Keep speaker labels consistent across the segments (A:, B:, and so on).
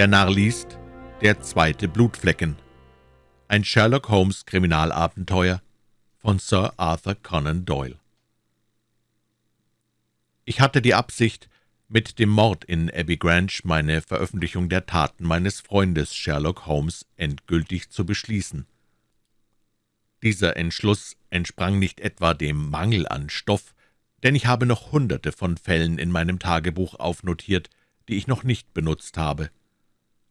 A: Der Narr liest Der zweite Blutflecken Ein Sherlock Holmes Kriminalabenteuer von Sir Arthur Conan Doyle Ich hatte die Absicht, mit dem Mord in Abbey Grange meine Veröffentlichung der Taten meines Freundes Sherlock Holmes endgültig zu beschließen. Dieser Entschluss entsprang nicht etwa dem Mangel an Stoff, denn ich habe noch Hunderte von Fällen in meinem Tagebuch aufnotiert, die ich noch nicht benutzt habe.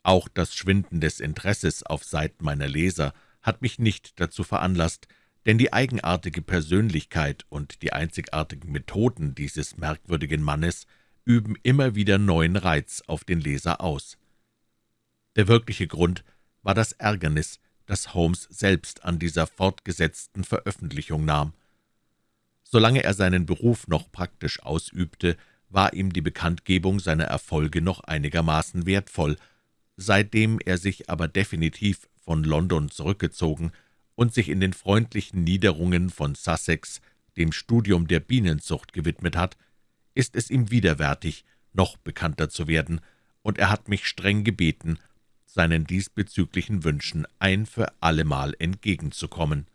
A: Auch das Schwinden des Interesses auf Seiten meiner Leser hat mich nicht dazu veranlasst, denn die eigenartige Persönlichkeit und die einzigartigen Methoden dieses merkwürdigen Mannes üben immer wieder neuen Reiz auf den Leser aus. Der wirkliche Grund war das Ärgernis, das Holmes selbst an dieser fortgesetzten Veröffentlichung nahm. Solange er seinen Beruf noch praktisch ausübte, war ihm die Bekanntgebung seiner Erfolge noch einigermaßen wertvoll. Seitdem er sich aber definitiv von London zurückgezogen und sich in den freundlichen Niederungen von Sussex dem Studium der Bienenzucht gewidmet hat, ist es ihm widerwärtig, noch bekannter zu werden, und er hat mich streng gebeten, seinen diesbezüglichen Wünschen ein für allemal entgegenzukommen.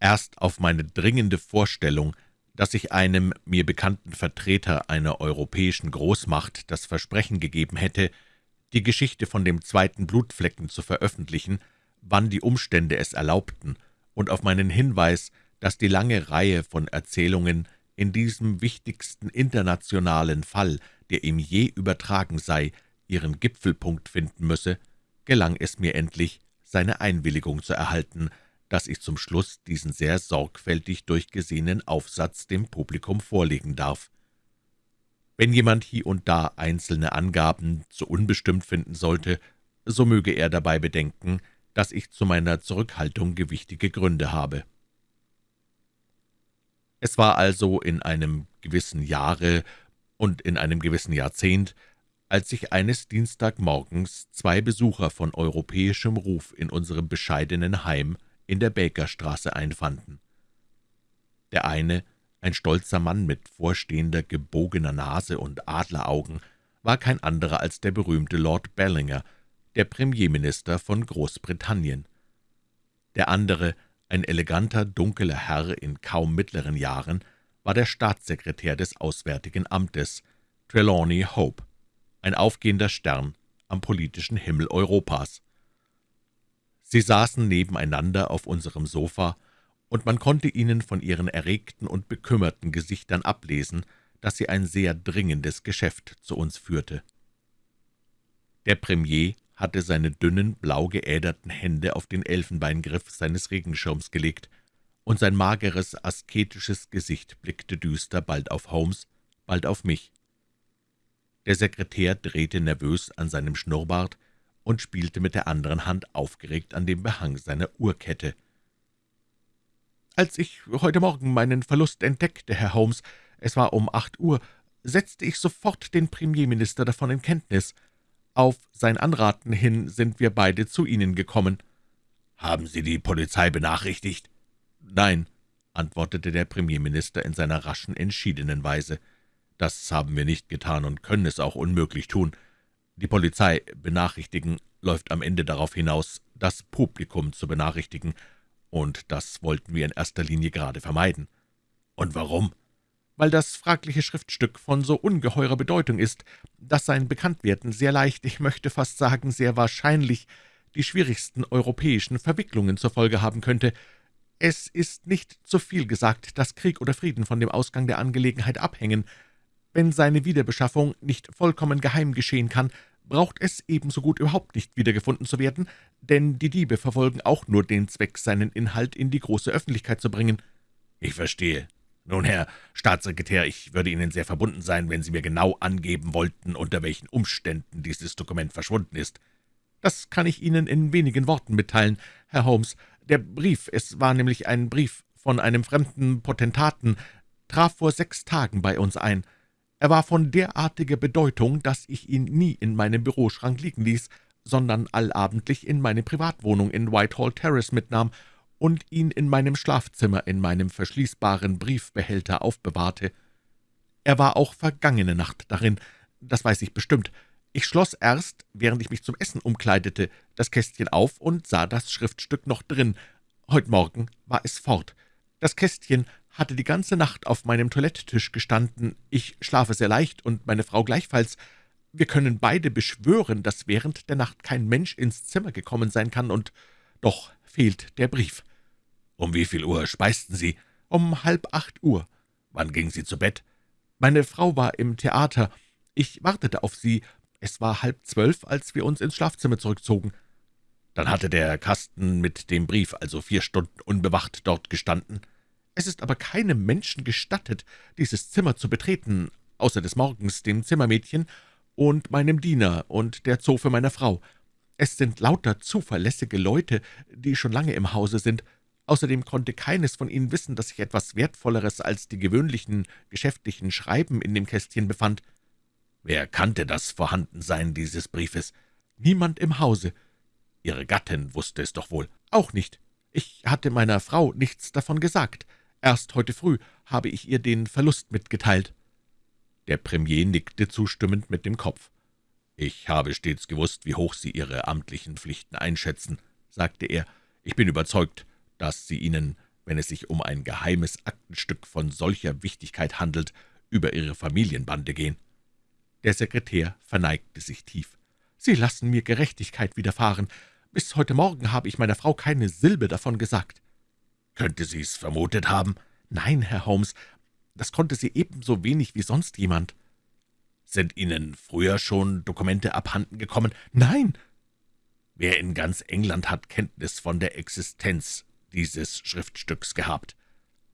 A: Erst auf meine dringende Vorstellung, dass ich einem mir bekannten Vertreter einer europäischen Großmacht das Versprechen gegeben hätte, die Geschichte von dem zweiten Blutflecken zu veröffentlichen, wann die Umstände es erlaubten, und auf meinen Hinweis, dass die lange Reihe von Erzählungen in diesem wichtigsten internationalen Fall, der ihm je übertragen sei, ihren Gipfelpunkt finden müsse, gelang es mir endlich, seine Einwilligung zu erhalten, dass ich zum Schluss diesen sehr sorgfältig durchgesehenen Aufsatz dem Publikum vorlegen darf. Wenn jemand hier und da einzelne Angaben zu unbestimmt finden sollte, so möge er dabei bedenken, dass ich zu meiner Zurückhaltung gewichtige Gründe habe. Es war also in einem gewissen Jahre und in einem gewissen Jahrzehnt, als sich eines Dienstagmorgens zwei Besucher von europäischem Ruf in unserem bescheidenen Heim in der Bakerstraße einfanden. Der eine, ein stolzer Mann mit vorstehender, gebogener Nase und Adleraugen, war kein anderer als der berühmte Lord Bellinger, der Premierminister von Großbritannien. Der andere, ein eleganter, dunkler Herr in kaum mittleren Jahren, war der Staatssekretär des Auswärtigen Amtes, Trelawney Hope, ein aufgehender Stern am politischen Himmel Europas. Sie saßen nebeneinander auf unserem Sofa, und man konnte ihnen von ihren erregten und bekümmerten Gesichtern ablesen, dass sie ein sehr dringendes Geschäft zu uns führte. Der Premier hatte seine dünnen, blau geäderten Hände auf den Elfenbeingriff seines Regenschirms gelegt, und sein mageres, asketisches Gesicht blickte düster bald auf Holmes, bald auf mich. Der Sekretär drehte nervös an seinem Schnurrbart, und spielte mit der anderen Hand aufgeregt an dem Behang seiner Uhrkette. »Als ich heute Morgen meinen Verlust entdeckte, Herr Holmes, es war um acht Uhr, setzte ich sofort den Premierminister davon in Kenntnis. Auf sein Anraten hin sind wir beide zu Ihnen gekommen.« »Haben Sie die Polizei benachrichtigt?« »Nein«, antwortete der Premierminister in seiner raschen, entschiedenen Weise. »Das haben wir nicht getan und können es auch unmöglich tun. Die Polizei benachrichtigen läuft am Ende darauf hinaus, das Publikum zu benachrichtigen, und das wollten wir in erster Linie gerade vermeiden. Und warum? Weil das fragliche Schriftstück von so ungeheurer Bedeutung ist, dass sein Bekanntwerden sehr leicht, ich möchte fast sagen, sehr wahrscheinlich, die schwierigsten europäischen Verwicklungen zur Folge haben könnte. Es ist nicht zu viel gesagt, dass Krieg oder Frieden von dem Ausgang der Angelegenheit abhängen, wenn seine Wiederbeschaffung nicht vollkommen geheim geschehen kann, braucht es ebenso gut überhaupt nicht wiedergefunden zu werden, denn die Diebe verfolgen auch nur den Zweck, seinen Inhalt in die große Öffentlichkeit zu bringen.« »Ich verstehe. Nun, Herr Staatssekretär, ich würde Ihnen sehr verbunden sein, wenn Sie mir genau angeben wollten, unter welchen Umständen dieses Dokument verschwunden ist.« »Das kann ich Ihnen in wenigen Worten mitteilen, Herr Holmes. Der Brief, es war nämlich ein Brief von einem fremden Potentaten, traf vor sechs Tagen bei uns ein.« Er war von derartiger Bedeutung, dass ich ihn nie in meinem Büroschrank liegen ließ, sondern allabendlich in meine Privatwohnung in Whitehall Terrace mitnahm und ihn in meinem Schlafzimmer in meinem verschließbaren Briefbehälter aufbewahrte. Er war auch vergangene Nacht darin, das weiß ich bestimmt. Ich schloss erst, während ich mich zum Essen umkleidete, das Kästchen auf und sah das Schriftstück noch drin. Heute Morgen war es fort. Das Kästchen hatte die ganze Nacht auf meinem Toilettetisch gestanden. Ich schlafe sehr leicht und meine Frau gleichfalls. Wir können beide beschwören, dass während der Nacht kein Mensch ins Zimmer gekommen sein kann, und doch fehlt der Brief.
B: Um wie viel Uhr speisten Sie?
A: Um halb acht Uhr.
B: Wann ging Sie zu Bett?
A: Meine Frau war im Theater. Ich wartete auf sie. Es war halb zwölf, als wir uns ins Schlafzimmer zurückzogen.
B: Dann hatte der Kasten mit dem Brief also vier Stunden unbewacht dort gestanden.
A: Es ist aber keinem Menschen gestattet, dieses Zimmer zu betreten, außer des Morgens dem Zimmermädchen und meinem Diener und der Zofe meiner Frau. Es sind lauter zuverlässige Leute, die schon lange im Hause sind. Außerdem konnte keines von ihnen wissen, dass sich etwas Wertvolleres als die gewöhnlichen geschäftlichen Schreiben in dem Kästchen befand.
B: Wer kannte das Vorhandensein dieses Briefes?
A: Niemand im Hause.
B: Ihre Gattin wusste es doch wohl.
A: Auch nicht. Ich hatte meiner Frau nichts davon gesagt. Erst heute früh habe ich ihr den Verlust mitgeteilt.
B: Der Premier nickte zustimmend mit dem Kopf. »Ich habe stets gewusst, wie hoch Sie Ihre amtlichen Pflichten einschätzen«, sagte er. »Ich bin überzeugt, dass Sie ihnen, wenn es sich um ein geheimes Aktenstück von solcher Wichtigkeit handelt, über Ihre Familienbande gehen.«
A: der Sekretär verneigte sich tief. »Sie lassen mir Gerechtigkeit widerfahren. Bis heute Morgen habe ich meiner Frau keine Silbe davon gesagt.«
B: »Könnte sie es vermutet haben?«
A: »Nein, Herr Holmes, das konnte sie ebenso wenig wie sonst jemand.«
B: »Sind Ihnen früher schon Dokumente abhanden gekommen?«
A: »Nein.«
B: »Wer in ganz England hat Kenntnis von der Existenz dieses Schriftstücks gehabt?«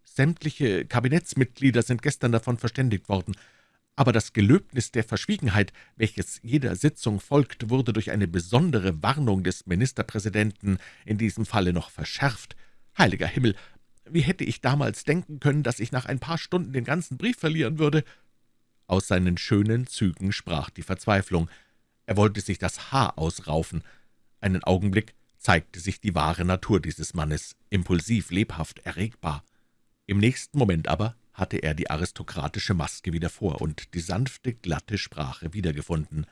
A: »Sämtliche Kabinettsmitglieder sind gestern davon verständigt worden aber das Gelöbnis der Verschwiegenheit, welches jeder Sitzung folgt, wurde durch eine besondere Warnung des Ministerpräsidenten in diesem Falle noch verschärft. Heiliger Himmel, wie hätte ich damals denken können, dass ich nach ein paar Stunden den ganzen Brief verlieren würde?« Aus seinen schönen Zügen sprach die Verzweiflung. Er wollte sich das Haar ausraufen. Einen Augenblick zeigte sich die wahre Natur dieses Mannes, impulsiv, lebhaft, erregbar. Im nächsten Moment aber hatte er die aristokratische Maske wieder vor und die sanfte, glatte Sprache wiedergefunden.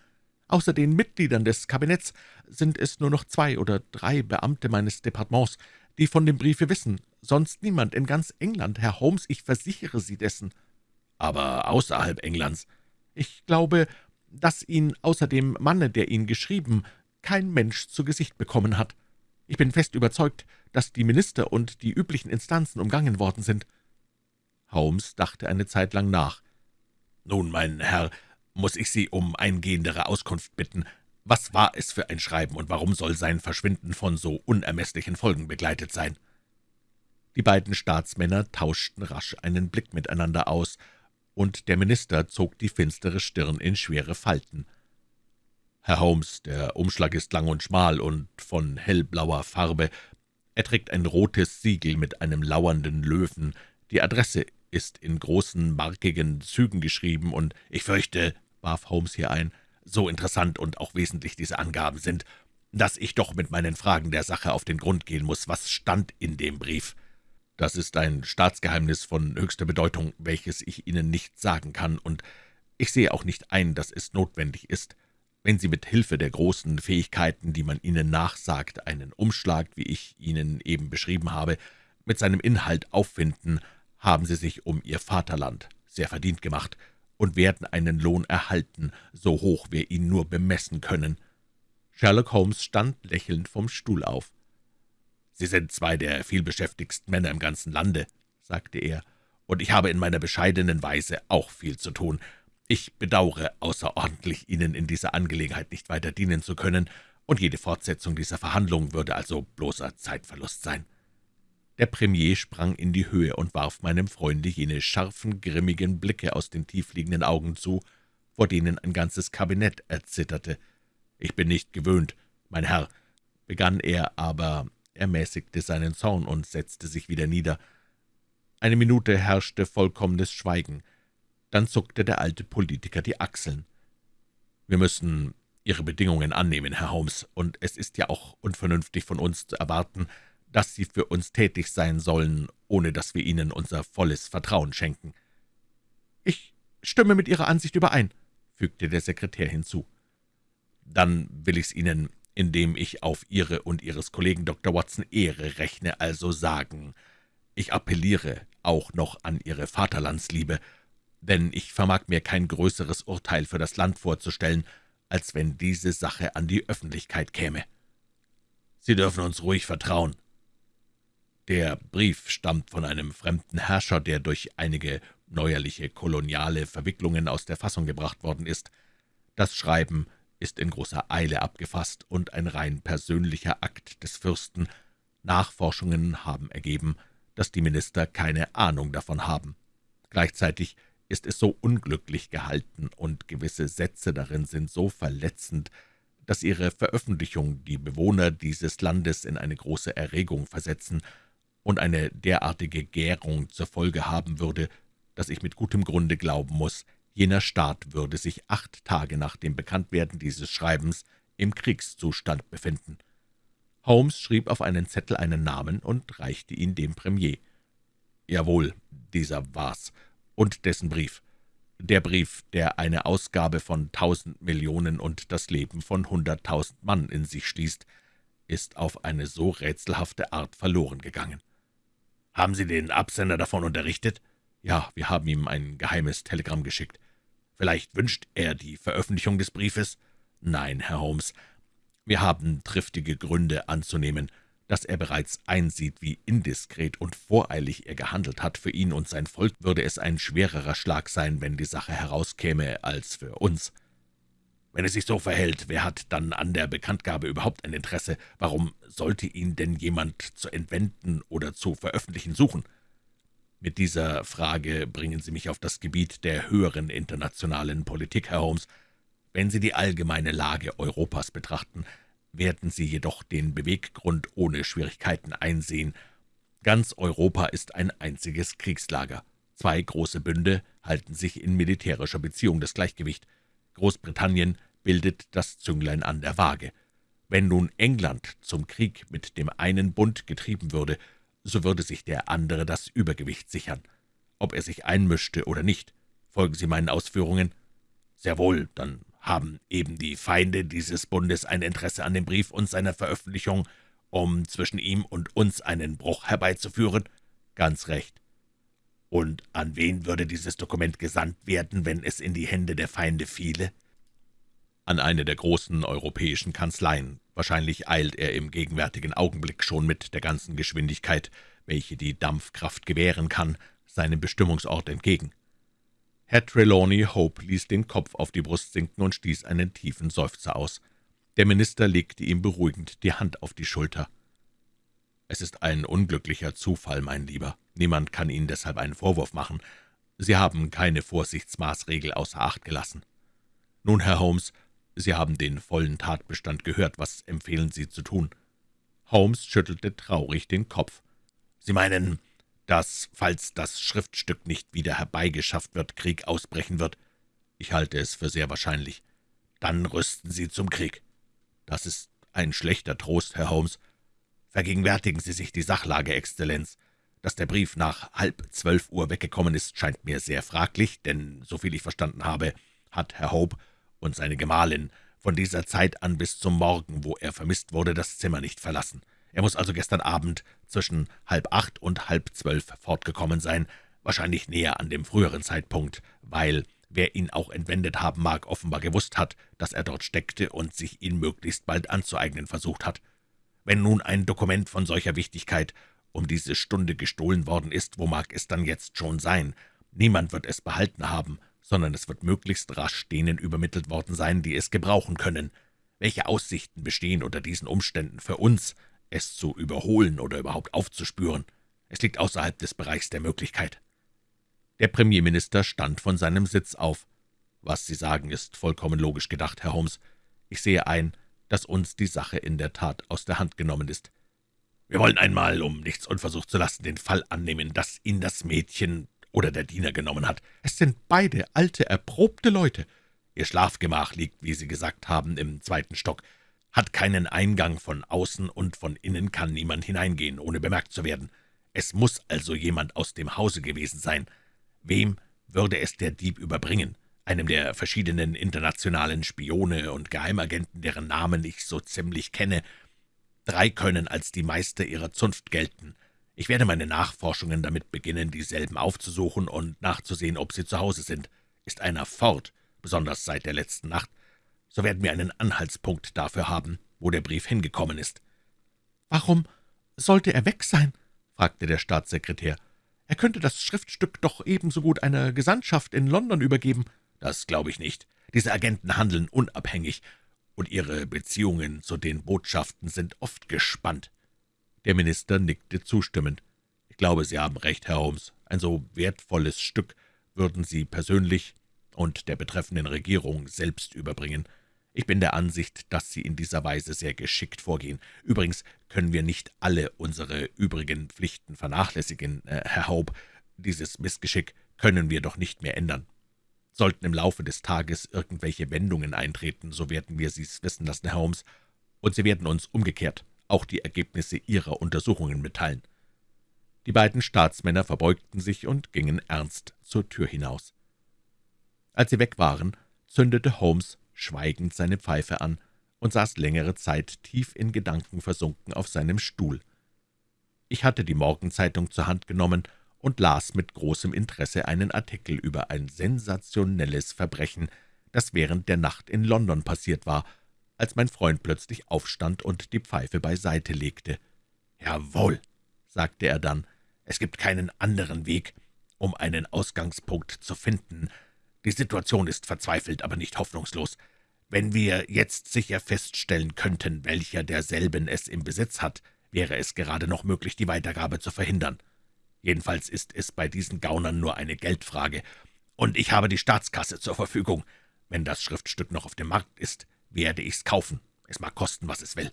A: Außer den Mitgliedern des Kabinetts sind es nur noch zwei oder drei Beamte meines Departements, die von dem Briefe wissen, sonst niemand in ganz England, Herr Holmes, ich versichere Sie dessen.
B: Aber außerhalb Englands?
A: Ich glaube, dass ihn außer dem Manne, der ihn geschrieben, kein Mensch zu Gesicht bekommen hat. Ich bin fest überzeugt, dass die Minister und die üblichen Instanzen umgangen worden sind.
B: Holmes dachte eine Zeit lang nach. »Nun, mein Herr, muss ich Sie um eingehendere Auskunft bitten. Was war es für ein Schreiben, und warum soll sein Verschwinden von so unermesslichen Folgen begleitet sein?«
A: Die beiden Staatsmänner tauschten rasch einen Blick miteinander aus, und der Minister zog die finstere Stirn in schwere Falten.
B: »Herr Holmes, der Umschlag ist lang und schmal und von hellblauer Farbe. Er trägt ein rotes Siegel mit einem lauernden Löwen. Die Adresse ist in großen, markigen Zügen geschrieben, und ich fürchte, warf Holmes hier ein, so interessant und auch wesentlich diese Angaben sind, dass ich doch mit meinen Fragen der Sache auf den Grund gehen muss. Was stand in dem Brief? Das ist ein Staatsgeheimnis von höchster Bedeutung, welches ich Ihnen nicht sagen kann, und ich sehe auch nicht ein, dass es notwendig ist. Wenn Sie mit Hilfe der großen Fähigkeiten, die man Ihnen nachsagt, einen Umschlag, wie ich Ihnen eben beschrieben habe, mit seinem Inhalt auffinden, haben Sie sich um Ihr Vaterland sehr verdient gemacht und werden einen Lohn erhalten, so hoch wir ihn nur bemessen können.«
A: Sherlock Holmes stand lächelnd vom Stuhl auf.
B: »Sie sind zwei der vielbeschäftigsten Männer im ganzen Lande«, sagte er, »und ich habe in meiner bescheidenen Weise auch viel zu tun. Ich bedauere außerordentlich, Ihnen in dieser Angelegenheit nicht weiter dienen zu können, und jede Fortsetzung dieser Verhandlungen würde also bloßer Zeitverlust sein.«
A: Der Premier sprang in die Höhe und warf meinem Freunde jene scharfen, grimmigen Blicke aus den tiefliegenden Augen zu, vor denen ein ganzes Kabinett erzitterte. »Ich bin nicht gewöhnt, mein Herr«, begann er, aber er mäßigte seinen Zorn und setzte sich wieder nieder. Eine Minute herrschte vollkommenes Schweigen. Dann zuckte der alte Politiker die Achseln. »Wir müssen Ihre Bedingungen annehmen, Herr Holmes, und es ist ja auch unvernünftig von uns zu erwarten, dass Sie für uns tätig sein sollen, ohne dass wir Ihnen unser volles Vertrauen schenken.« »Ich stimme mit Ihrer Ansicht überein«, fügte der Sekretär hinzu.
B: dann will ich's Ihnen, indem ich auf Ihre und Ihres Kollegen Dr. Watson Ehre rechne, also sagen. Ich appelliere auch noch an Ihre Vaterlandsliebe, denn ich vermag mir kein größeres Urteil für das Land vorzustellen, als wenn diese Sache an die Öffentlichkeit käme. Sie dürfen uns ruhig vertrauen. Der Brief stammt von einem fremden Herrscher, der durch einige neuerliche koloniale Verwicklungen aus der Fassung gebracht worden ist. Das Schreiben ist in großer Eile abgefasst und ein rein persönlicher Akt des Fürsten. Nachforschungen haben ergeben, dass die Minister keine Ahnung davon haben. Gleichzeitig ist es so unglücklich gehalten und gewisse Sätze darin sind so verletzend, dass ihre Veröffentlichung die Bewohner dieses Landes in eine große Erregung versetzen und eine derartige Gärung zur Folge haben würde, dass ich mit gutem Grunde glauben muss, jener Staat würde sich acht Tage nach dem Bekanntwerden dieses Schreibens im Kriegszustand befinden. Holmes schrieb auf einen Zettel einen Namen und reichte ihn dem Premier. Jawohl, dieser war's, und dessen Brief. Der Brief, der eine Ausgabe von tausend Millionen und das Leben von hunderttausend Mann in sich schließt, ist auf eine so rätselhafte Art verloren gegangen. »Haben Sie den Absender davon unterrichtet?« »Ja, wir haben ihm ein geheimes Telegramm geschickt. Vielleicht wünscht er die Veröffentlichung des Briefes?« »Nein, Herr Holmes, wir haben triftige Gründe anzunehmen, dass er bereits einsieht, wie indiskret und voreilig er gehandelt hat. Für ihn und sein Volk würde es ein schwererer Schlag sein, wenn die Sache herauskäme, als für uns. Wenn es sich so verhält, wer hat dann an der Bekanntgabe überhaupt ein Interesse? Warum sollte ihn denn jemand zu entwenden oder zu veröffentlichen suchen? Mit dieser Frage bringen Sie mich auf das Gebiet der höheren internationalen Politik, Herr Holmes. Wenn Sie die allgemeine Lage Europas betrachten, werden Sie jedoch den Beweggrund ohne Schwierigkeiten einsehen. Ganz Europa ist ein einziges Kriegslager. Zwei große Bünde halten sich in militärischer Beziehung das Gleichgewicht. Großbritannien bildet das Zünglein an der Waage. Wenn nun England zum Krieg mit dem einen Bund getrieben würde, so würde sich der andere das Übergewicht sichern. Ob er sich einmischte oder nicht, folgen Sie meinen Ausführungen? Sehr wohl, dann haben eben die Feinde dieses Bundes ein Interesse an dem Brief und seiner Veröffentlichung, um zwischen ihm und uns einen Bruch herbeizuführen? Ganz recht. Und an wen würde dieses Dokument gesandt werden, wenn es in die Hände der Feinde fiele? An eine der großen europäischen Kanzleien. Wahrscheinlich eilt er im gegenwärtigen Augenblick schon mit der ganzen Geschwindigkeit, welche die Dampfkraft gewähren kann, seinem Bestimmungsort entgegen. Herr Trelawney Hope ließ den Kopf auf die Brust sinken und stieß einen tiefen Seufzer aus. Der Minister legte ihm beruhigend die Hand auf die Schulter. »Es ist ein unglücklicher Zufall, mein Lieber. Niemand kann Ihnen deshalb einen Vorwurf machen. Sie haben keine Vorsichtsmaßregel außer Acht gelassen. Nun, Herr Holmes, Sie haben den vollen Tatbestand gehört. Was empfehlen Sie zu tun?« Holmes schüttelte traurig den Kopf. »Sie meinen, dass, falls das Schriftstück nicht wieder herbeigeschafft wird, Krieg ausbrechen wird. Ich halte es für sehr wahrscheinlich. Dann rüsten Sie zum Krieg. Das ist ein schlechter Trost, Herr Holmes. Vergegenwärtigen Sie sich die Sachlage, Exzellenz. Dass der Brief nach halb zwölf Uhr weggekommen ist, scheint mir sehr fraglich, denn, soviel ich verstanden habe, hat Herr Hope und seine Gemahlin von dieser Zeit an bis zum Morgen, wo er vermisst wurde, das Zimmer nicht verlassen. Er muss also gestern Abend zwischen halb acht und halb zwölf fortgekommen sein, wahrscheinlich näher an dem früheren Zeitpunkt, weil, wer ihn auch entwendet haben mag, offenbar gewusst hat, dass er dort steckte und sich ihn möglichst bald anzueignen versucht hat. Wenn nun ein Dokument von solcher Wichtigkeit um diese Stunde gestohlen worden ist, wo mag es dann jetzt schon sein? Niemand wird es behalten haben, sondern es wird möglichst rasch denen übermittelt worden sein, die es gebrauchen können. Welche Aussichten bestehen unter diesen Umständen für uns, es zu überholen oder überhaupt aufzuspüren. Es liegt außerhalb des Bereichs der Möglichkeit.« Der Premierminister stand von seinem Sitz auf. »Was Sie sagen, ist vollkommen logisch gedacht, Herr Holmes. Ich sehe ein, dass uns die Sache in der Tat aus der Hand genommen ist. Wir wollen einmal, um nichts unversucht zu lassen, den Fall annehmen, dass ihn das Mädchen oder der Diener genommen hat. Es sind beide alte, erprobte Leute. Ihr Schlafgemach liegt, wie Sie gesagt haben, im zweiten Stock hat keinen Eingang von außen und von innen kann niemand hineingehen, ohne bemerkt zu werden. Es muss also jemand aus dem Hause gewesen sein. Wem würde es der Dieb überbringen? einem der verschiedenen internationalen Spione und Geheimagenten, deren Namen ich so ziemlich kenne. Drei können als die Meister ihrer Zunft gelten. Ich werde meine Nachforschungen damit beginnen, dieselben aufzusuchen und nachzusehen, ob sie zu Hause sind. Ist einer fort, besonders seit der letzten Nacht, so werden wir einen Anhaltspunkt dafür haben, wo der Brief hingekommen ist.«
A: »Warum sollte er weg sein?« fragte der Staatssekretär. »Er könnte das Schriftstück doch ebenso gut einer Gesandtschaft in London übergeben.«
B: »Das glaube ich nicht. Diese Agenten handeln unabhängig, und ihre Beziehungen zu den Botschaften sind oft gespannt.«
A: Der Minister nickte zustimmend. »Ich glaube, Sie haben recht, Herr Holmes. Ein so wertvolles Stück würden Sie persönlich und der betreffenden Regierung selbst überbringen. Ich bin der Ansicht, dass Sie in dieser Weise sehr geschickt vorgehen. Übrigens können wir nicht alle unsere übrigen Pflichten vernachlässigen, äh, Herr Hope. Dieses Missgeschick können wir doch nicht mehr ändern. Sollten im Laufe des Tages irgendwelche Wendungen eintreten, so werden wir Sie's wissen lassen, Herr Holmes, und Sie werden uns umgekehrt auch die Ergebnisse Ihrer Untersuchungen mitteilen.« Die beiden Staatsmänner verbeugten sich und gingen ernst zur Tür hinaus. Als sie weg waren, zündete Holmes schweigend seine Pfeife an und saß längere Zeit tief in Gedanken versunken auf seinem Stuhl. Ich hatte die Morgenzeitung zur Hand genommen und las mit großem Interesse einen Artikel über ein sensationelles Verbrechen, das während der Nacht in London passiert war, als mein Freund plötzlich aufstand und die Pfeife beiseite legte.
B: »Jawohl«, sagte er dann, »es gibt keinen anderen Weg, um einen Ausgangspunkt zu finden. Die Situation ist verzweifelt, aber nicht hoffnungslos. Wenn wir jetzt sicher feststellen könnten, welcher derselben es im Besitz hat, wäre es gerade noch möglich, die Weitergabe zu verhindern. Jedenfalls ist es bei diesen Gaunern nur eine Geldfrage, und ich habe die Staatskasse zur Verfügung. Wenn das Schriftstück noch auf dem Markt ist, werde ich's kaufen. Es mag kosten, was es will.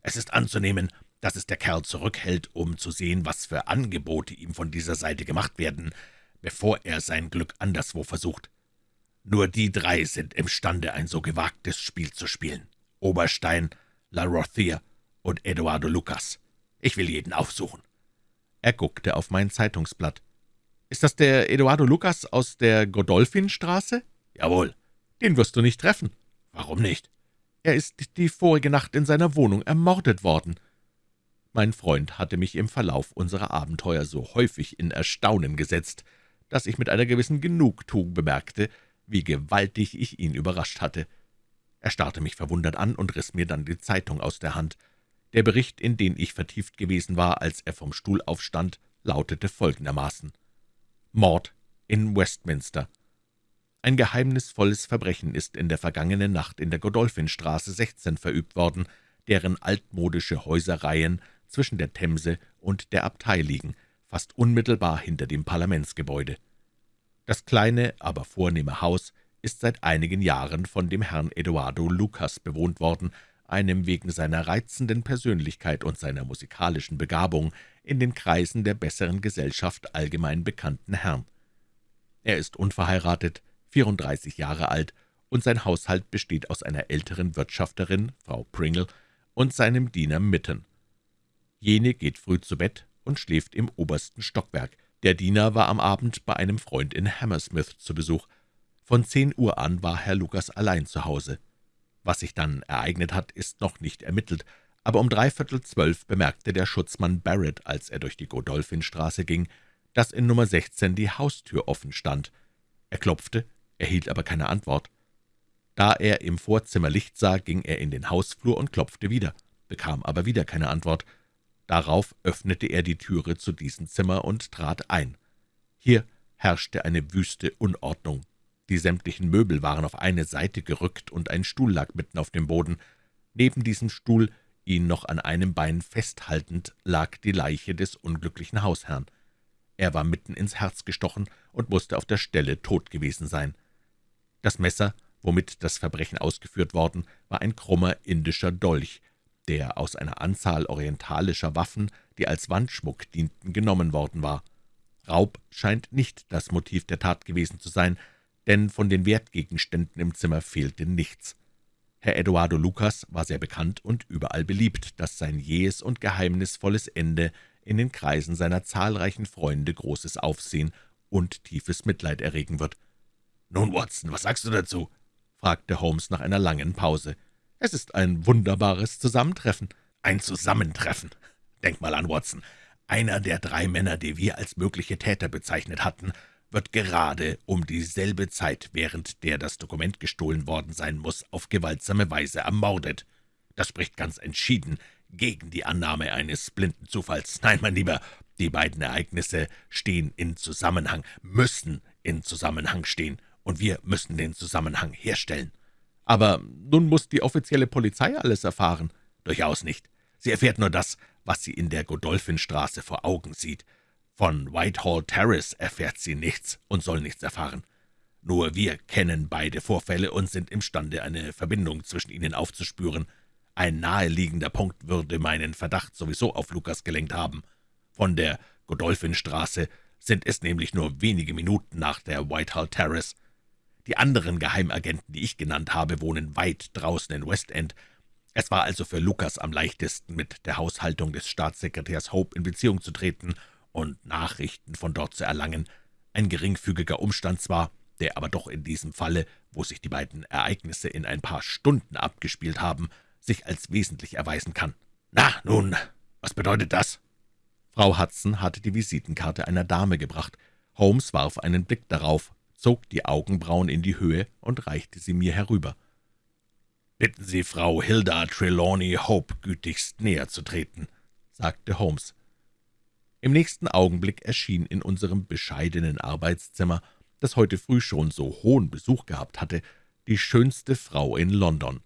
B: Es ist anzunehmen, dass es der Kerl zurückhält, um zu sehen, was für Angebote ihm von dieser Seite gemacht werden, bevor er sein Glück anderswo versucht. Nur die drei sind imstande, ein so gewagtes Spiel zu spielen. Oberstein, La Rothier und Eduardo Lucas. Ich will jeden aufsuchen.«
A: Er guckte auf mein Zeitungsblatt. »Ist das der Eduardo Lucas aus der Godolphinstraße?«
B: »Jawohl.«
A: »Den wirst du nicht treffen.«
B: »Warum nicht?«
A: »Er ist die vorige Nacht in seiner Wohnung ermordet worden.« Mein Freund hatte mich im Verlauf unserer Abenteuer so häufig in Erstaunen gesetzt, dass ich mit einer gewissen Genugtuung bemerkte, wie gewaltig ich ihn überrascht hatte. Er starrte mich verwundert an und riss mir dann die Zeitung aus der Hand. Der Bericht, in den ich vertieft gewesen war, als er vom Stuhl aufstand, lautete folgendermaßen Mord in Westminster. Ein geheimnisvolles Verbrechen ist in der vergangenen Nacht in der Godolphinstraße 16 verübt worden, deren altmodische Häuserreihen zwischen der Themse und der Abtei liegen, fast unmittelbar hinter dem Parlamentsgebäude. Das kleine, aber vornehme Haus ist seit einigen Jahren von dem Herrn Eduardo Lucas bewohnt worden, einem wegen seiner reizenden Persönlichkeit und seiner musikalischen Begabung in den Kreisen der besseren Gesellschaft allgemein bekannten Herrn. Er ist unverheiratet, 34 Jahre alt, und sein Haushalt besteht aus einer älteren Wirtschafterin, Frau Pringle, und seinem Diener Mitten. Jene geht früh zu Bett und schläft im obersten Stockwerk, der Diener war am Abend bei einem Freund in Hammersmith zu Besuch. Von zehn Uhr an war Herr Lukas allein zu Hause. Was sich dann ereignet hat, ist noch nicht ermittelt, aber um dreiviertel zwölf bemerkte der Schutzmann Barrett, als er durch die Godolphinstraße ging, dass in Nummer 16 die Haustür offen stand. Er klopfte, erhielt aber keine Antwort. Da er im Vorzimmer Licht sah, ging er in den Hausflur und klopfte wieder, bekam aber wieder keine Antwort. Darauf öffnete er die Türe zu diesem Zimmer und trat ein. Hier herrschte eine wüste Unordnung. Die sämtlichen Möbel waren auf eine Seite gerückt, und ein Stuhl lag mitten auf dem Boden. Neben diesem Stuhl, ihn noch an einem Bein festhaltend, lag die Leiche des unglücklichen Hausherrn. Er war mitten ins Herz gestochen und musste auf der Stelle tot gewesen sein. Das Messer, womit das Verbrechen ausgeführt worden, war ein krummer indischer Dolch, der aus einer Anzahl orientalischer Waffen, die als Wandschmuck dienten, genommen worden war. Raub scheint nicht das Motiv der Tat gewesen zu sein, denn von den Wertgegenständen im Zimmer fehlte nichts. Herr Eduardo Lucas war sehr bekannt und überall beliebt, dass sein jähes und geheimnisvolles Ende in den Kreisen seiner zahlreichen Freunde großes Aufsehen und tiefes Mitleid erregen wird.
B: »Nun, Watson, was sagst du dazu?« fragte Holmes nach einer langen Pause. »Es ist ein wunderbares Zusammentreffen.« »Ein Zusammentreffen! Denk mal an Watson. Einer der drei Männer, die wir als mögliche Täter bezeichnet hatten, wird gerade um dieselbe Zeit, während der das Dokument gestohlen worden sein muss, auf gewaltsame Weise ermordet. Das spricht ganz entschieden gegen die Annahme eines blinden Zufalls. Nein, mein Lieber, die beiden Ereignisse stehen in Zusammenhang, müssen in Zusammenhang stehen, und wir müssen den Zusammenhang herstellen.
A: Aber nun muss die offizielle Polizei alles erfahren.
B: Durchaus nicht. Sie erfährt nur das, was sie in der Godolphinstraße vor Augen sieht. Von Whitehall Terrace erfährt sie nichts und soll nichts erfahren. Nur wir kennen beide Vorfälle und sind imstande, eine Verbindung zwischen ihnen aufzuspüren. Ein naheliegender Punkt würde meinen Verdacht sowieso auf Lukas gelenkt haben. Von der Godolphinstraße sind es nämlich nur wenige Minuten nach der Whitehall Terrace. Die anderen Geheimagenten, die ich genannt habe, wohnen weit draußen in West End. Es war also für Lukas am leichtesten, mit der Haushaltung des Staatssekretärs Hope in Beziehung zu treten und Nachrichten von dort zu erlangen, ein geringfügiger Umstand zwar, der aber doch in diesem Falle, wo sich die beiden Ereignisse in ein paar Stunden abgespielt haben, sich als wesentlich erweisen kann. »Na, nun, was bedeutet das?«
A: Frau Hudson hatte die Visitenkarte einer Dame gebracht. Holmes warf einen Blick darauf, zog die Augenbrauen in die Höhe und reichte sie mir herüber.
B: »Bitten Sie Frau Hilda Trelawney Hope gütigst näher zu treten«, sagte Holmes.
A: Im nächsten Augenblick erschien in unserem bescheidenen Arbeitszimmer, das heute früh schon so hohen Besuch gehabt hatte, die schönste Frau in London.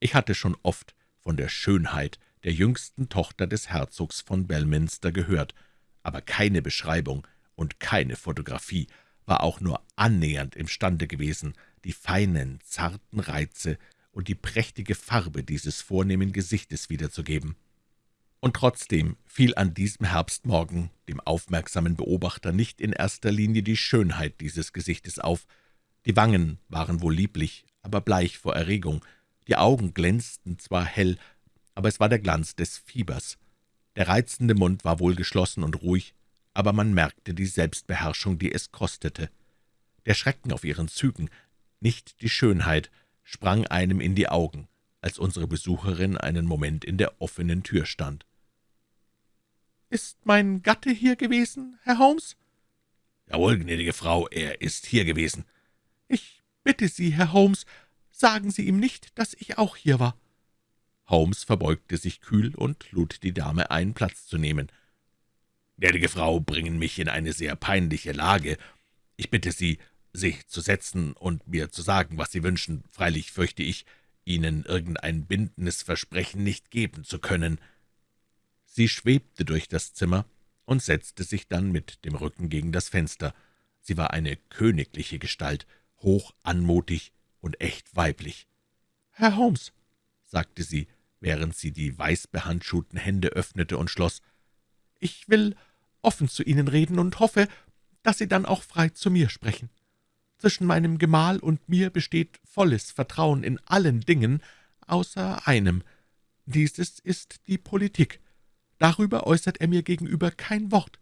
A: Ich hatte schon oft von der Schönheit der jüngsten Tochter des Herzogs von Belminster gehört, aber keine Beschreibung und keine Fotografie war auch nur annähernd imstande gewesen, die feinen, zarten Reize und die prächtige Farbe dieses vornehmen Gesichtes wiederzugeben und trotzdem fiel an diesem Herbstmorgen dem aufmerksamen Beobachter nicht in erster Linie die Schönheit dieses Gesichtes auf. Die Wangen waren wohl lieblich, aber bleich vor Erregung, die Augen glänzten zwar hell, aber es war der Glanz des Fiebers. Der reizende Mund war wohl geschlossen und ruhig, aber man merkte die Selbstbeherrschung, die es kostete. Der Schrecken auf ihren Zügen, nicht die Schönheit, sprang einem in die Augen, als unsere Besucherin einen Moment in der offenen Tür stand. »Ist mein Gatte hier gewesen, Herr Holmes?«
B: »Jawohl, gnädige Frau, er ist hier gewesen.«
A: »Ich bitte Sie, Herr Holmes, sagen Sie ihm nicht, dass ich auch hier war.« Holmes verbeugte sich kühl und lud die Dame ein, Platz zu nehmen.
B: »Gnädige Frau bringen mich in eine sehr peinliche Lage. Ich bitte Sie, sich zu setzen und mir zu sagen, was Sie wünschen. Freilich fürchte ich, Ihnen irgendein bindendes Versprechen nicht geben zu können.«
A: Sie schwebte durch das Zimmer und setzte sich dann mit dem Rücken gegen das Fenster. Sie war eine königliche Gestalt, hoch anmutig und echt weiblich. »Herr Holmes«, sagte sie, während sie die weißbehandschuhten Hände öffnete und schloss, »ich will offen zu Ihnen reden und hoffe, dass Sie dann auch frei zu mir sprechen. Zwischen meinem Gemahl und mir besteht volles Vertrauen in allen Dingen, außer einem. Dieses ist die Politik. Darüber äußert er mir gegenüber kein Wort.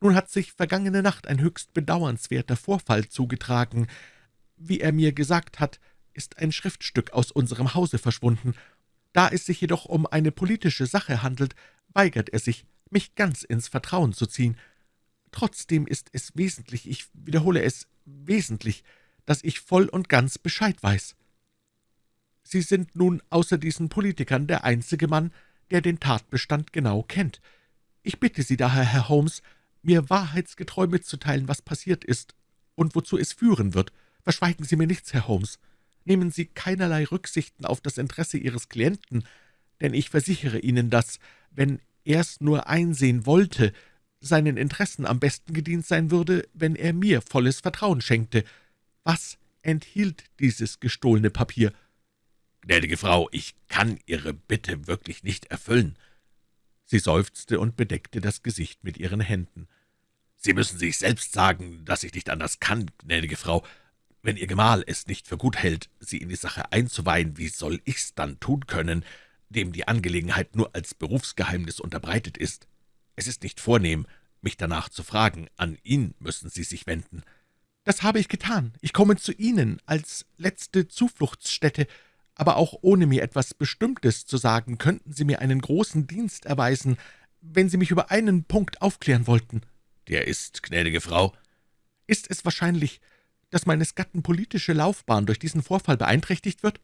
A: Nun hat sich vergangene Nacht ein höchst bedauernswerter Vorfall zugetragen. Wie er mir gesagt hat, ist ein Schriftstück aus unserem Hause verschwunden. Da es sich jedoch um eine politische Sache handelt, weigert er sich, mich ganz ins Vertrauen zu ziehen. Trotzdem ist es wesentlich, ich wiederhole es, wesentlich, dass ich voll und ganz Bescheid weiß. Sie sind nun außer diesen Politikern der einzige Mann, der den Tatbestand genau kennt. Ich bitte Sie daher, Herr Holmes, mir wahrheitsgetreu mitzuteilen, was passiert ist und wozu es führen wird. Verschweigen Sie mir nichts, Herr Holmes. Nehmen Sie keinerlei Rücksichten auf das Interesse Ihres Klienten, denn ich versichere Ihnen, dass, wenn er's nur einsehen wollte, seinen Interessen am besten gedient sein würde, wenn er mir volles Vertrauen schenkte. Was enthielt dieses gestohlene Papier?«
B: »Gnädige Frau, ich kann Ihre Bitte wirklich nicht erfüllen.«
A: Sie seufzte und bedeckte das Gesicht mit ihren Händen.
B: »Sie müssen sich selbst sagen, dass ich nicht anders kann, gnädige Frau. Wenn Ihr Gemahl es nicht für gut hält, Sie in die Sache einzuweihen, wie soll ich's dann tun können, dem die Angelegenheit nur als Berufsgeheimnis unterbreitet ist? Es ist nicht vornehm, mich danach zu fragen. An ihn müssen Sie sich wenden.«
C: das habe ich getan. Ich komme zu Ihnen als letzte Zufluchtsstätte, aber auch ohne mir etwas Bestimmtes zu sagen, könnten Sie mir einen großen Dienst erweisen, wenn Sie mich über einen Punkt aufklären wollten.«
B: »Der ist, gnädige Frau?«
C: »Ist es wahrscheinlich, dass meines Gatten politische Laufbahn durch diesen Vorfall beeinträchtigt wird?«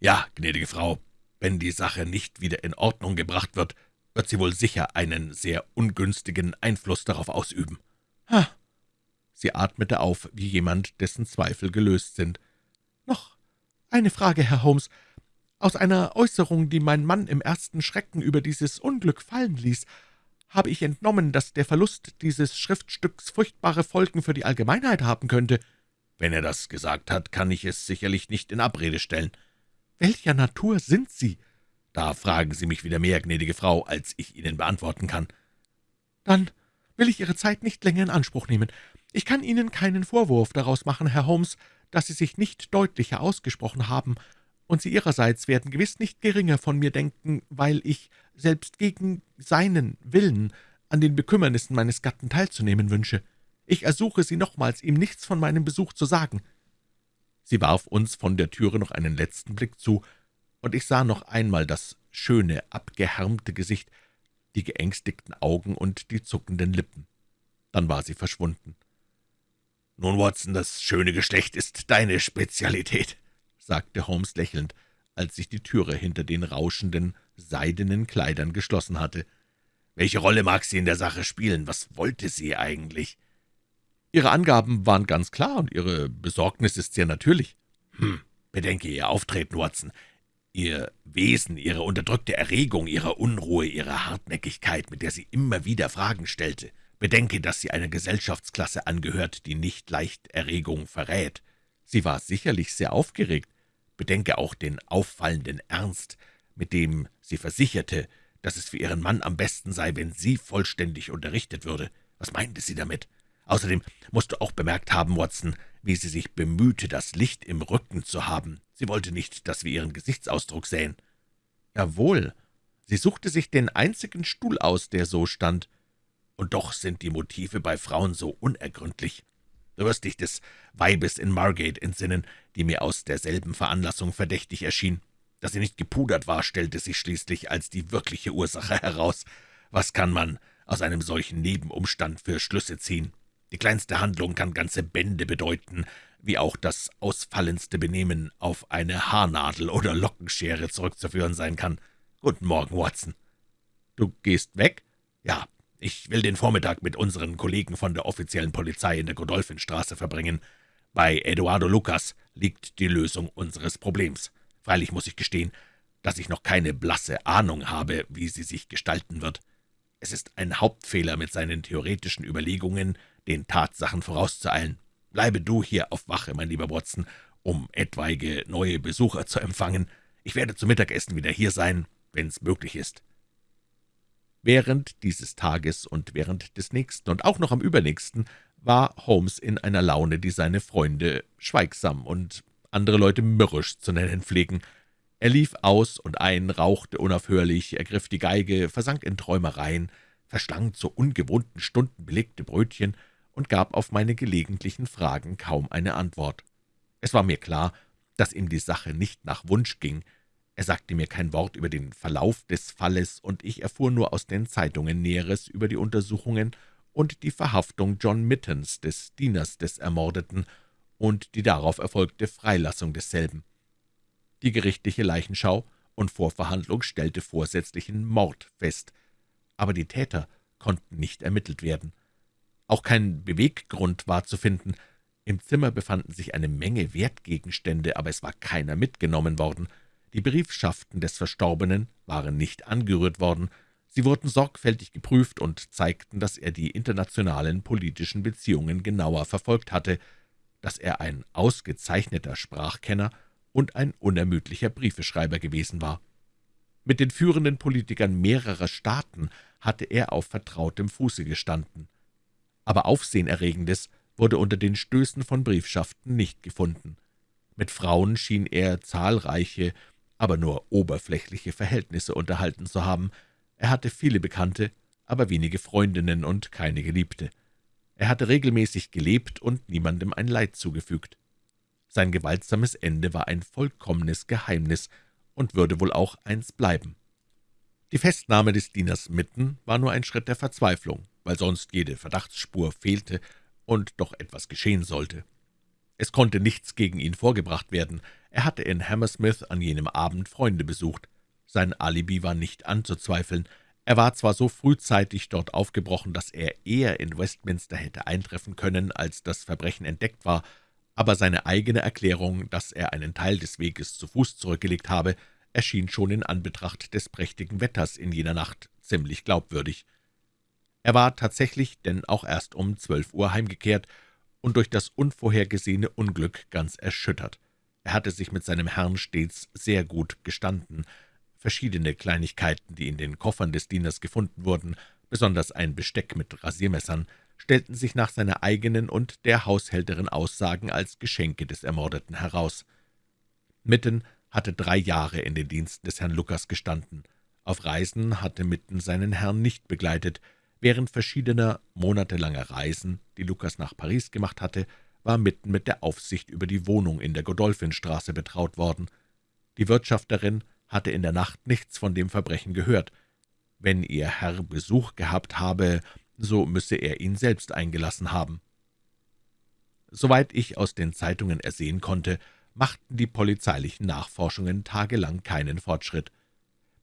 B: »Ja, gnädige Frau, wenn die Sache nicht wieder in Ordnung gebracht wird, wird sie wohl sicher einen sehr ungünstigen Einfluss darauf ausüben.«
C: »Ha!« Sie atmete auf, wie jemand, dessen Zweifel gelöst sind. »Noch eine Frage, Herr Holmes. Aus einer Äußerung, die mein Mann im ersten Schrecken über dieses Unglück fallen ließ, habe ich entnommen, dass der Verlust dieses Schriftstücks furchtbare Folgen für die Allgemeinheit haben könnte.«
B: »Wenn er das gesagt hat, kann ich es sicherlich nicht in Abrede stellen.«
C: »Welcher Natur sind Sie?«
B: »Da fragen Sie mich wieder mehr, gnädige Frau, als ich Ihnen beantworten kann.«
C: »Dann will ich Ihre Zeit nicht länger in Anspruch nehmen. Ich kann Ihnen keinen Vorwurf daraus machen, Herr Holmes, dass Sie sich nicht deutlicher ausgesprochen haben, und Sie Ihrerseits werden gewiss nicht geringer von mir denken, weil ich, selbst gegen seinen Willen, an den Bekümmernissen meines Gatten teilzunehmen wünsche. Ich ersuche Sie nochmals, ihm nichts von meinem Besuch zu sagen.« Sie warf uns von der Türe noch einen letzten Blick zu, und ich sah noch einmal das schöne, abgehärmte Gesicht, die geängstigten Augen und die zuckenden Lippen. Dann war sie verschwunden.
B: »Nun, Watson, das schöne Geschlecht ist deine Spezialität«, sagte Holmes lächelnd, als sich die Türe hinter den rauschenden, seidenen Kleidern geschlossen hatte. »Welche Rolle mag sie in der Sache spielen? Was wollte sie eigentlich?«
C: »Ihre Angaben waren ganz klar, und Ihre Besorgnis ist sehr natürlich.«
B: »Hm, bedenke Ihr Auftreten, Watson. Ihr Wesen, Ihre unterdrückte Erregung, Ihre Unruhe, Ihre Hartnäckigkeit, mit der sie immer wieder Fragen stellte. Bedenke, dass sie einer Gesellschaftsklasse angehört, die nicht leicht Erregung verrät.
C: Sie war sicherlich sehr aufgeregt.
B: Bedenke auch den auffallenden Ernst, mit dem sie versicherte, dass es für ihren Mann am besten sei, wenn sie vollständig unterrichtet würde. Was meinte sie damit? Außerdem musst du auch bemerkt haben, Watson, wie sie sich bemühte, das Licht im Rücken zu haben. Sie wollte nicht, dass wir ihren Gesichtsausdruck sähen.
C: Jawohl, sie suchte sich den einzigen Stuhl aus, der so stand.
B: Und doch sind die Motive bei Frauen so unergründlich. Du wirst dich des Weibes in Margate entsinnen, die mir aus derselben Veranlassung verdächtig erschien. Dass sie nicht gepudert war, stellte sich schließlich als die wirkliche Ursache heraus. Was kann man aus einem solchen Nebenumstand für Schlüsse ziehen? Die kleinste Handlung kann ganze Bände bedeuten, wie auch das ausfallendste Benehmen auf eine Haarnadel oder Lockenschere zurückzuführen sein kann. Guten Morgen, Watson.
C: Du gehst weg?
B: Ja, ich will den Vormittag mit unseren Kollegen von der offiziellen Polizei in der Godolphinstraße verbringen. Bei Eduardo Lucas liegt die Lösung unseres Problems. Freilich muss ich gestehen, dass ich noch keine blasse Ahnung habe, wie sie sich gestalten wird. Es ist ein Hauptfehler, mit seinen theoretischen Überlegungen den Tatsachen vorauszueilen. Bleibe du hier auf Wache, mein lieber Watson, um etwaige neue Besucher zu empfangen. Ich werde zum Mittagessen wieder hier sein, wenn's möglich ist.«
C: Während dieses Tages und während des nächsten und auch noch am übernächsten war Holmes in einer Laune, die seine Freunde schweigsam und andere Leute mürrisch zu nennen pflegen. Er lief aus und ein, rauchte unaufhörlich, ergriff die Geige, versank in Träumereien, verschlang zu ungewohnten Stunden belegte Brötchen und gab auf meine gelegentlichen Fragen kaum eine Antwort. Es war mir klar, dass ihm die Sache nicht nach Wunsch ging, er sagte mir kein Wort über den Verlauf des Falles, und ich erfuhr nur aus den Zeitungen Näheres über die Untersuchungen und die Verhaftung John Mittens, des Dieners des Ermordeten, und die darauf erfolgte Freilassung desselben. Die gerichtliche Leichenschau und Vorverhandlung stellte vorsätzlichen Mord fest, aber die Täter konnten nicht ermittelt werden. Auch kein Beweggrund war zu finden. Im Zimmer befanden sich eine Menge Wertgegenstände, aber es war keiner mitgenommen worden. Die Briefschaften des Verstorbenen waren nicht angerührt worden, sie wurden sorgfältig geprüft und zeigten, dass er die internationalen politischen Beziehungen genauer verfolgt hatte, dass er ein ausgezeichneter Sprachkenner und ein unermüdlicher Briefeschreiber gewesen war. Mit den führenden Politikern mehrerer Staaten hatte er auf vertrautem Fuße gestanden. Aber Aufsehenerregendes wurde unter den Stößen von Briefschaften nicht gefunden. Mit Frauen schien er zahlreiche aber nur oberflächliche Verhältnisse unterhalten zu haben. Er hatte viele Bekannte, aber wenige Freundinnen und keine Geliebte. Er hatte regelmäßig gelebt und niemandem ein Leid zugefügt. Sein gewaltsames Ende war ein vollkommenes Geheimnis und würde wohl auch eins bleiben. Die Festnahme des Dieners Mitten war nur ein Schritt der Verzweiflung, weil sonst jede Verdachtsspur fehlte und doch etwas geschehen sollte. Es konnte nichts gegen ihn vorgebracht werden. Er hatte in Hammersmith an jenem Abend Freunde besucht. Sein Alibi war nicht anzuzweifeln. Er war zwar so frühzeitig dort aufgebrochen, dass er eher in Westminster hätte eintreffen können, als das Verbrechen entdeckt war, aber seine eigene Erklärung, dass er einen Teil des Weges zu Fuß zurückgelegt habe, erschien schon in Anbetracht des prächtigen Wetters in jener Nacht ziemlich glaubwürdig. Er war tatsächlich denn auch erst um zwölf Uhr heimgekehrt und durch das unvorhergesehene Unglück ganz erschüttert. Er hatte sich mit seinem Herrn stets sehr gut gestanden. Verschiedene Kleinigkeiten, die in den Koffern des Dieners gefunden wurden, besonders ein Besteck mit Rasiermessern, stellten sich nach seiner eigenen und der Haushälterin Aussagen als Geschenke des Ermordeten heraus. Mitten hatte drei Jahre in den Diensten des Herrn Lukas gestanden. Auf Reisen hatte Mitten seinen Herrn nicht begleitet. Während verschiedener monatelanger Reisen, die Lukas nach Paris gemacht hatte, war Mitten mit der Aufsicht über die Wohnung in der Godolphinstraße betraut worden. Die Wirtschafterin hatte in der Nacht nichts von dem Verbrechen gehört. Wenn ihr Herr Besuch gehabt habe, so müsse er ihn selbst eingelassen haben. Soweit ich aus den Zeitungen ersehen konnte, machten die polizeilichen Nachforschungen tagelang keinen Fortschritt.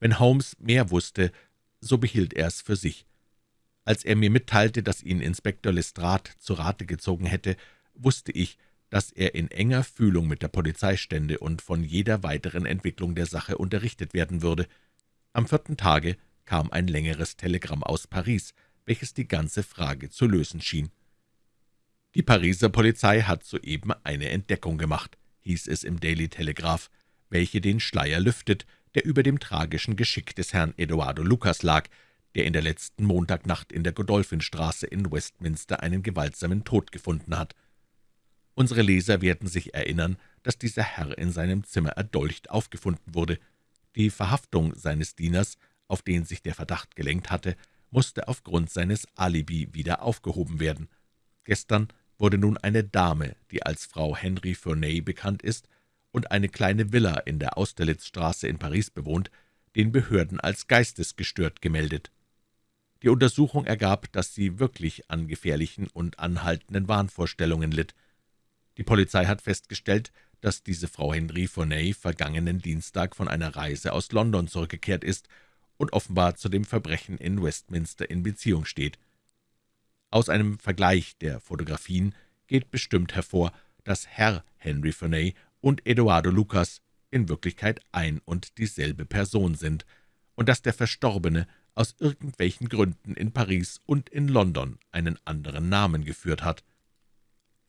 C: Wenn Holmes mehr wusste, so behielt er es für sich. Als er mir mitteilte, dass ihn Inspektor Lestrade zu Rate gezogen hätte, wusste ich, dass er in enger Fühlung mit der Polizei stände und von jeder weiteren Entwicklung der Sache unterrichtet werden würde. Am vierten Tage kam ein längeres Telegramm aus Paris, welches die ganze Frage zu lösen schien. »Die Pariser Polizei hat soeben eine Entdeckung gemacht«, hieß es im Daily Telegraph, welche den Schleier lüftet, der über dem tragischen Geschick des Herrn Eduardo Lucas lag, der in der letzten Montagnacht in der Godolphinstraße in Westminster einen gewaltsamen Tod gefunden hat. Unsere Leser werden sich erinnern, dass dieser Herr in seinem Zimmer erdolcht aufgefunden wurde. Die Verhaftung seines Dieners, auf den sich der Verdacht gelenkt hatte, musste aufgrund seines Alibi wieder aufgehoben werden. Gestern wurde nun eine Dame, die als Frau Henry Ferney bekannt ist und eine kleine Villa in der Austerlitzstraße in Paris bewohnt, den Behörden als geistesgestört gemeldet. Die Untersuchung ergab, dass sie wirklich an gefährlichen und anhaltenden Wahnvorstellungen litt. Die Polizei hat festgestellt, dass diese Frau Henry Ferney vergangenen Dienstag von einer Reise aus London zurückgekehrt ist und offenbar zu dem Verbrechen in Westminster in Beziehung steht. Aus einem Vergleich der Fotografien geht bestimmt hervor, dass Herr Henry Ferney und Eduardo Lucas in Wirklichkeit ein und dieselbe Person sind und dass der Verstorbene aus irgendwelchen Gründen in Paris und in London einen anderen Namen geführt hat.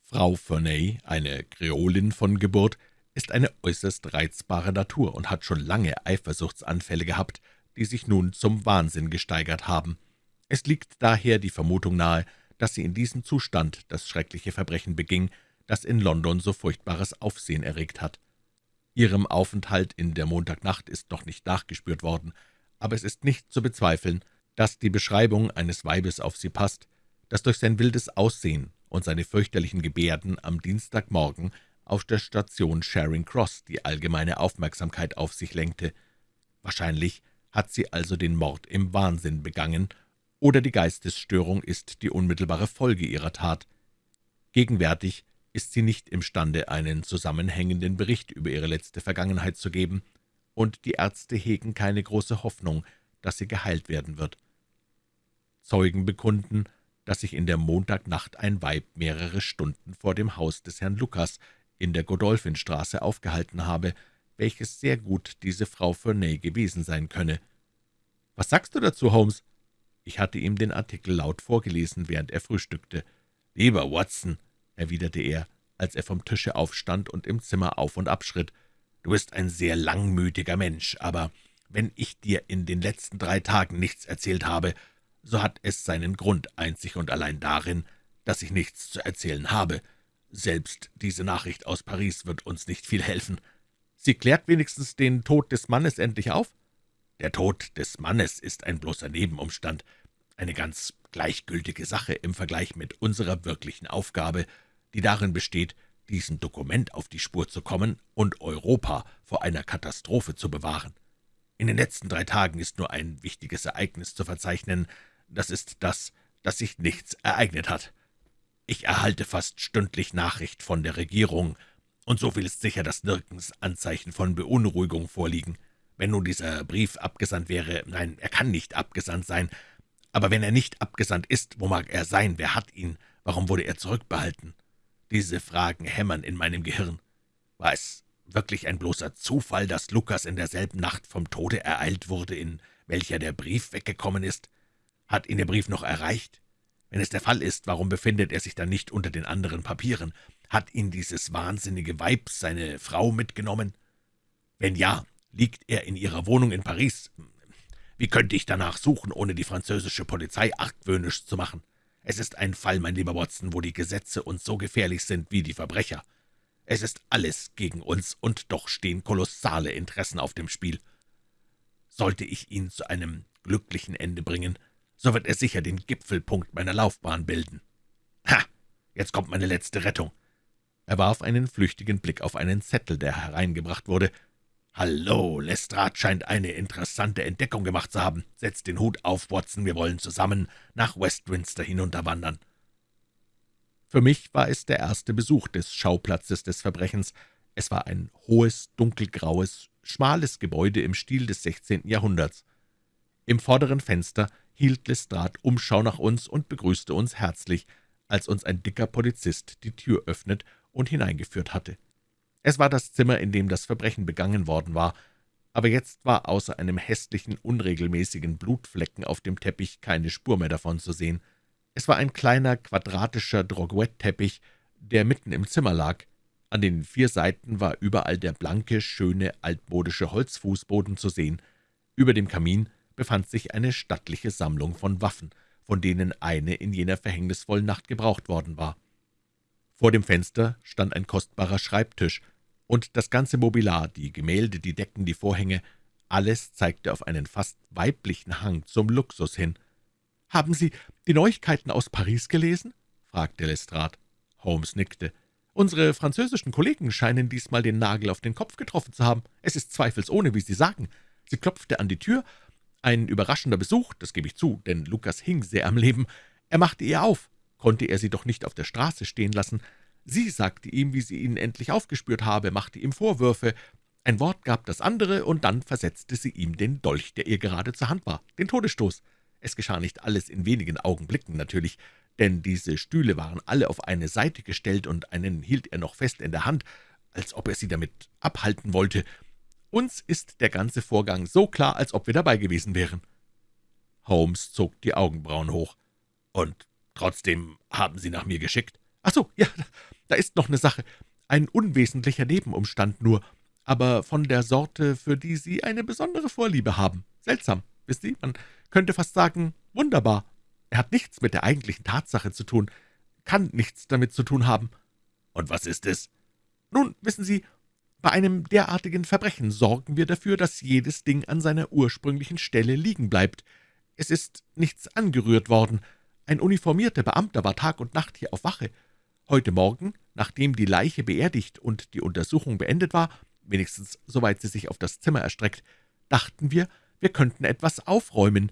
C: Frau Ferney, eine Kreolin von Geburt, ist eine äußerst reizbare Natur und hat schon lange Eifersuchtsanfälle gehabt, die sich nun zum Wahnsinn gesteigert haben. Es liegt daher die Vermutung nahe, dass sie in diesem Zustand das schreckliche Verbrechen beging, das in London so furchtbares Aufsehen erregt hat. Ihrem Aufenthalt in der Montagnacht ist noch nicht nachgespürt worden, aber es ist nicht zu bezweifeln, dass die Beschreibung eines Weibes auf sie passt, das durch sein wildes Aussehen und seine fürchterlichen Gebärden am Dienstagmorgen auf der Station Charing Cross die allgemeine Aufmerksamkeit auf sich lenkte. Wahrscheinlich hat sie also den Mord im Wahnsinn begangen, oder die Geistesstörung ist die unmittelbare Folge ihrer Tat. Gegenwärtig ist sie nicht imstande, einen zusammenhängenden Bericht über ihre letzte Vergangenheit zu geben, und die Ärzte hegen keine große Hoffnung, dass sie geheilt werden wird. Zeugen bekunden, dass sich in der Montagnacht ein Weib mehrere Stunden vor dem Haus des Herrn Lukas in der Godolphinstraße aufgehalten habe, welches sehr gut diese Frau Ferney gewesen sein könne. »Was sagst du dazu, Holmes?« Ich hatte ihm den Artikel laut vorgelesen, während er frühstückte. »Lieber Watson«, erwiderte er, als er vom Tische aufstand und im Zimmer auf und abschritt, »du bist ein sehr langmütiger Mensch, aber wenn ich dir in den letzten drei Tagen nichts erzählt habe, so hat es seinen Grund einzig und allein darin, dass ich nichts zu erzählen habe. Selbst diese Nachricht aus Paris wird uns nicht viel helfen. Sie klärt wenigstens den Tod des Mannes endlich auf? Der Tod des Mannes ist ein bloßer Nebenumstand.
B: eine ganz gleichgültige Sache im Vergleich mit unserer wirklichen Aufgabe, die darin besteht, diesem Dokument auf die Spur zu kommen und Europa vor einer Katastrophe zu bewahren. In den letzten drei Tagen ist nur ein wichtiges Ereignis zu verzeichnen. Das ist das, dass sich nichts ereignet hat. Ich erhalte fast stündlich Nachricht von der Regierung, und so viel ist sicher, dass nirgends Anzeichen von Beunruhigung vorliegen. Wenn nun dieser Brief abgesandt wäre, nein, er kann nicht abgesandt sein, aber wenn er nicht abgesandt ist, wo mag er sein, wer hat ihn, warum wurde er zurückbehalten? Diese Fragen hämmern in meinem Gehirn. War es wirklich ein bloßer Zufall, dass Lukas in derselben Nacht vom Tode ereilt wurde, in welcher der Brief weggekommen ist? Hat ihn der Brief noch erreicht? Wenn es der Fall ist, warum befindet er sich dann nicht unter den anderen Papieren? Hat ihn dieses wahnsinnige Weib, seine Frau, mitgenommen? Wenn ja, liegt er in ihrer Wohnung in Paris. Wie könnte ich danach suchen, ohne die französische Polizei argwöhnisch zu machen? Es ist ein Fall, mein lieber Watson, wo die Gesetze uns so gefährlich sind wie die Verbrecher. Es ist alles gegen uns, und doch stehen kolossale Interessen auf dem Spiel. Sollte ich ihn zu einem glücklichen Ende bringen, so wird er sicher den Gipfelpunkt meiner Laufbahn bilden. Ha! Jetzt kommt meine letzte Rettung. Er warf einen flüchtigen Blick auf einen Zettel, der hereingebracht wurde. »Hallo, Lestrade scheint eine interessante Entdeckung gemacht zu haben. Setz den Hut auf, Watson, wir wollen zusammen nach Westminster hinunterwandern.«
C: Für mich war es der erste Besuch des Schauplatzes des Verbrechens. Es war ein hohes, dunkelgraues, schmales Gebäude im Stil des 16. Jahrhunderts. Im vorderen Fenster hielt Lestrade Umschau nach uns und begrüßte uns herzlich, als uns ein dicker Polizist die Tür öffnet und hineingeführt hatte. Es war das Zimmer, in dem das Verbrechen begangen worden war, aber jetzt war außer einem hässlichen, unregelmäßigen Blutflecken auf dem Teppich keine Spur mehr davon zu sehen. Es war ein kleiner, quadratischer Droguette-Teppich, der mitten im Zimmer lag. An den vier Seiten war überall der blanke, schöne, altmodische Holzfußboden zu sehen. Über dem Kamin befand sich eine stattliche Sammlung von Waffen, von denen eine in jener verhängnisvollen Nacht gebraucht worden war. Vor dem Fenster stand ein kostbarer Schreibtisch, und das ganze Mobiliar, die Gemälde, die Decken, die Vorhänge, alles zeigte auf einen fast weiblichen Hang zum Luxus hin. »Haben Sie die Neuigkeiten aus Paris gelesen?« fragte Lestrade. Holmes nickte. »Unsere französischen Kollegen scheinen diesmal den Nagel auf den Kopf getroffen zu haben. Es ist zweifelsohne, wie Sie sagen. Sie klopfte an die Tür. Ein überraschender Besuch, das gebe ich zu, denn Lukas hing sehr am Leben. Er machte ihr auf konnte er sie doch nicht auf der Straße stehen lassen. Sie sagte ihm, wie sie ihn endlich aufgespürt habe, machte ihm Vorwürfe. Ein Wort gab das andere, und dann versetzte sie ihm den Dolch, der ihr gerade zur Hand war, den Todesstoß. Es geschah nicht alles in wenigen Augenblicken natürlich, denn diese Stühle waren alle auf eine Seite gestellt, und einen hielt er noch fest in der Hand, als ob er sie damit abhalten wollte. Uns ist der ganze Vorgang so klar, als ob wir dabei gewesen wären.« Holmes zog die Augenbrauen hoch. »Und Trotzdem haben Sie nach mir geschickt.« »Ach so, ja, da ist noch eine Sache. Ein unwesentlicher Nebenumstand nur, aber von der Sorte, für die Sie eine besondere Vorliebe haben. Seltsam, wisst Sie, man könnte fast sagen, wunderbar. Er hat nichts mit der eigentlichen Tatsache zu tun, kann nichts damit zu tun haben.«
B: »Und was ist es?«
C: »Nun, wissen Sie, bei einem derartigen Verbrechen sorgen wir dafür, dass jedes Ding an seiner ursprünglichen Stelle liegen bleibt. Es ist nichts angerührt worden.« Ein uniformierter Beamter war Tag und Nacht hier auf Wache. Heute Morgen, nachdem die Leiche beerdigt und die Untersuchung beendet war, wenigstens soweit sie sich auf das Zimmer erstreckt, dachten wir, wir könnten etwas aufräumen.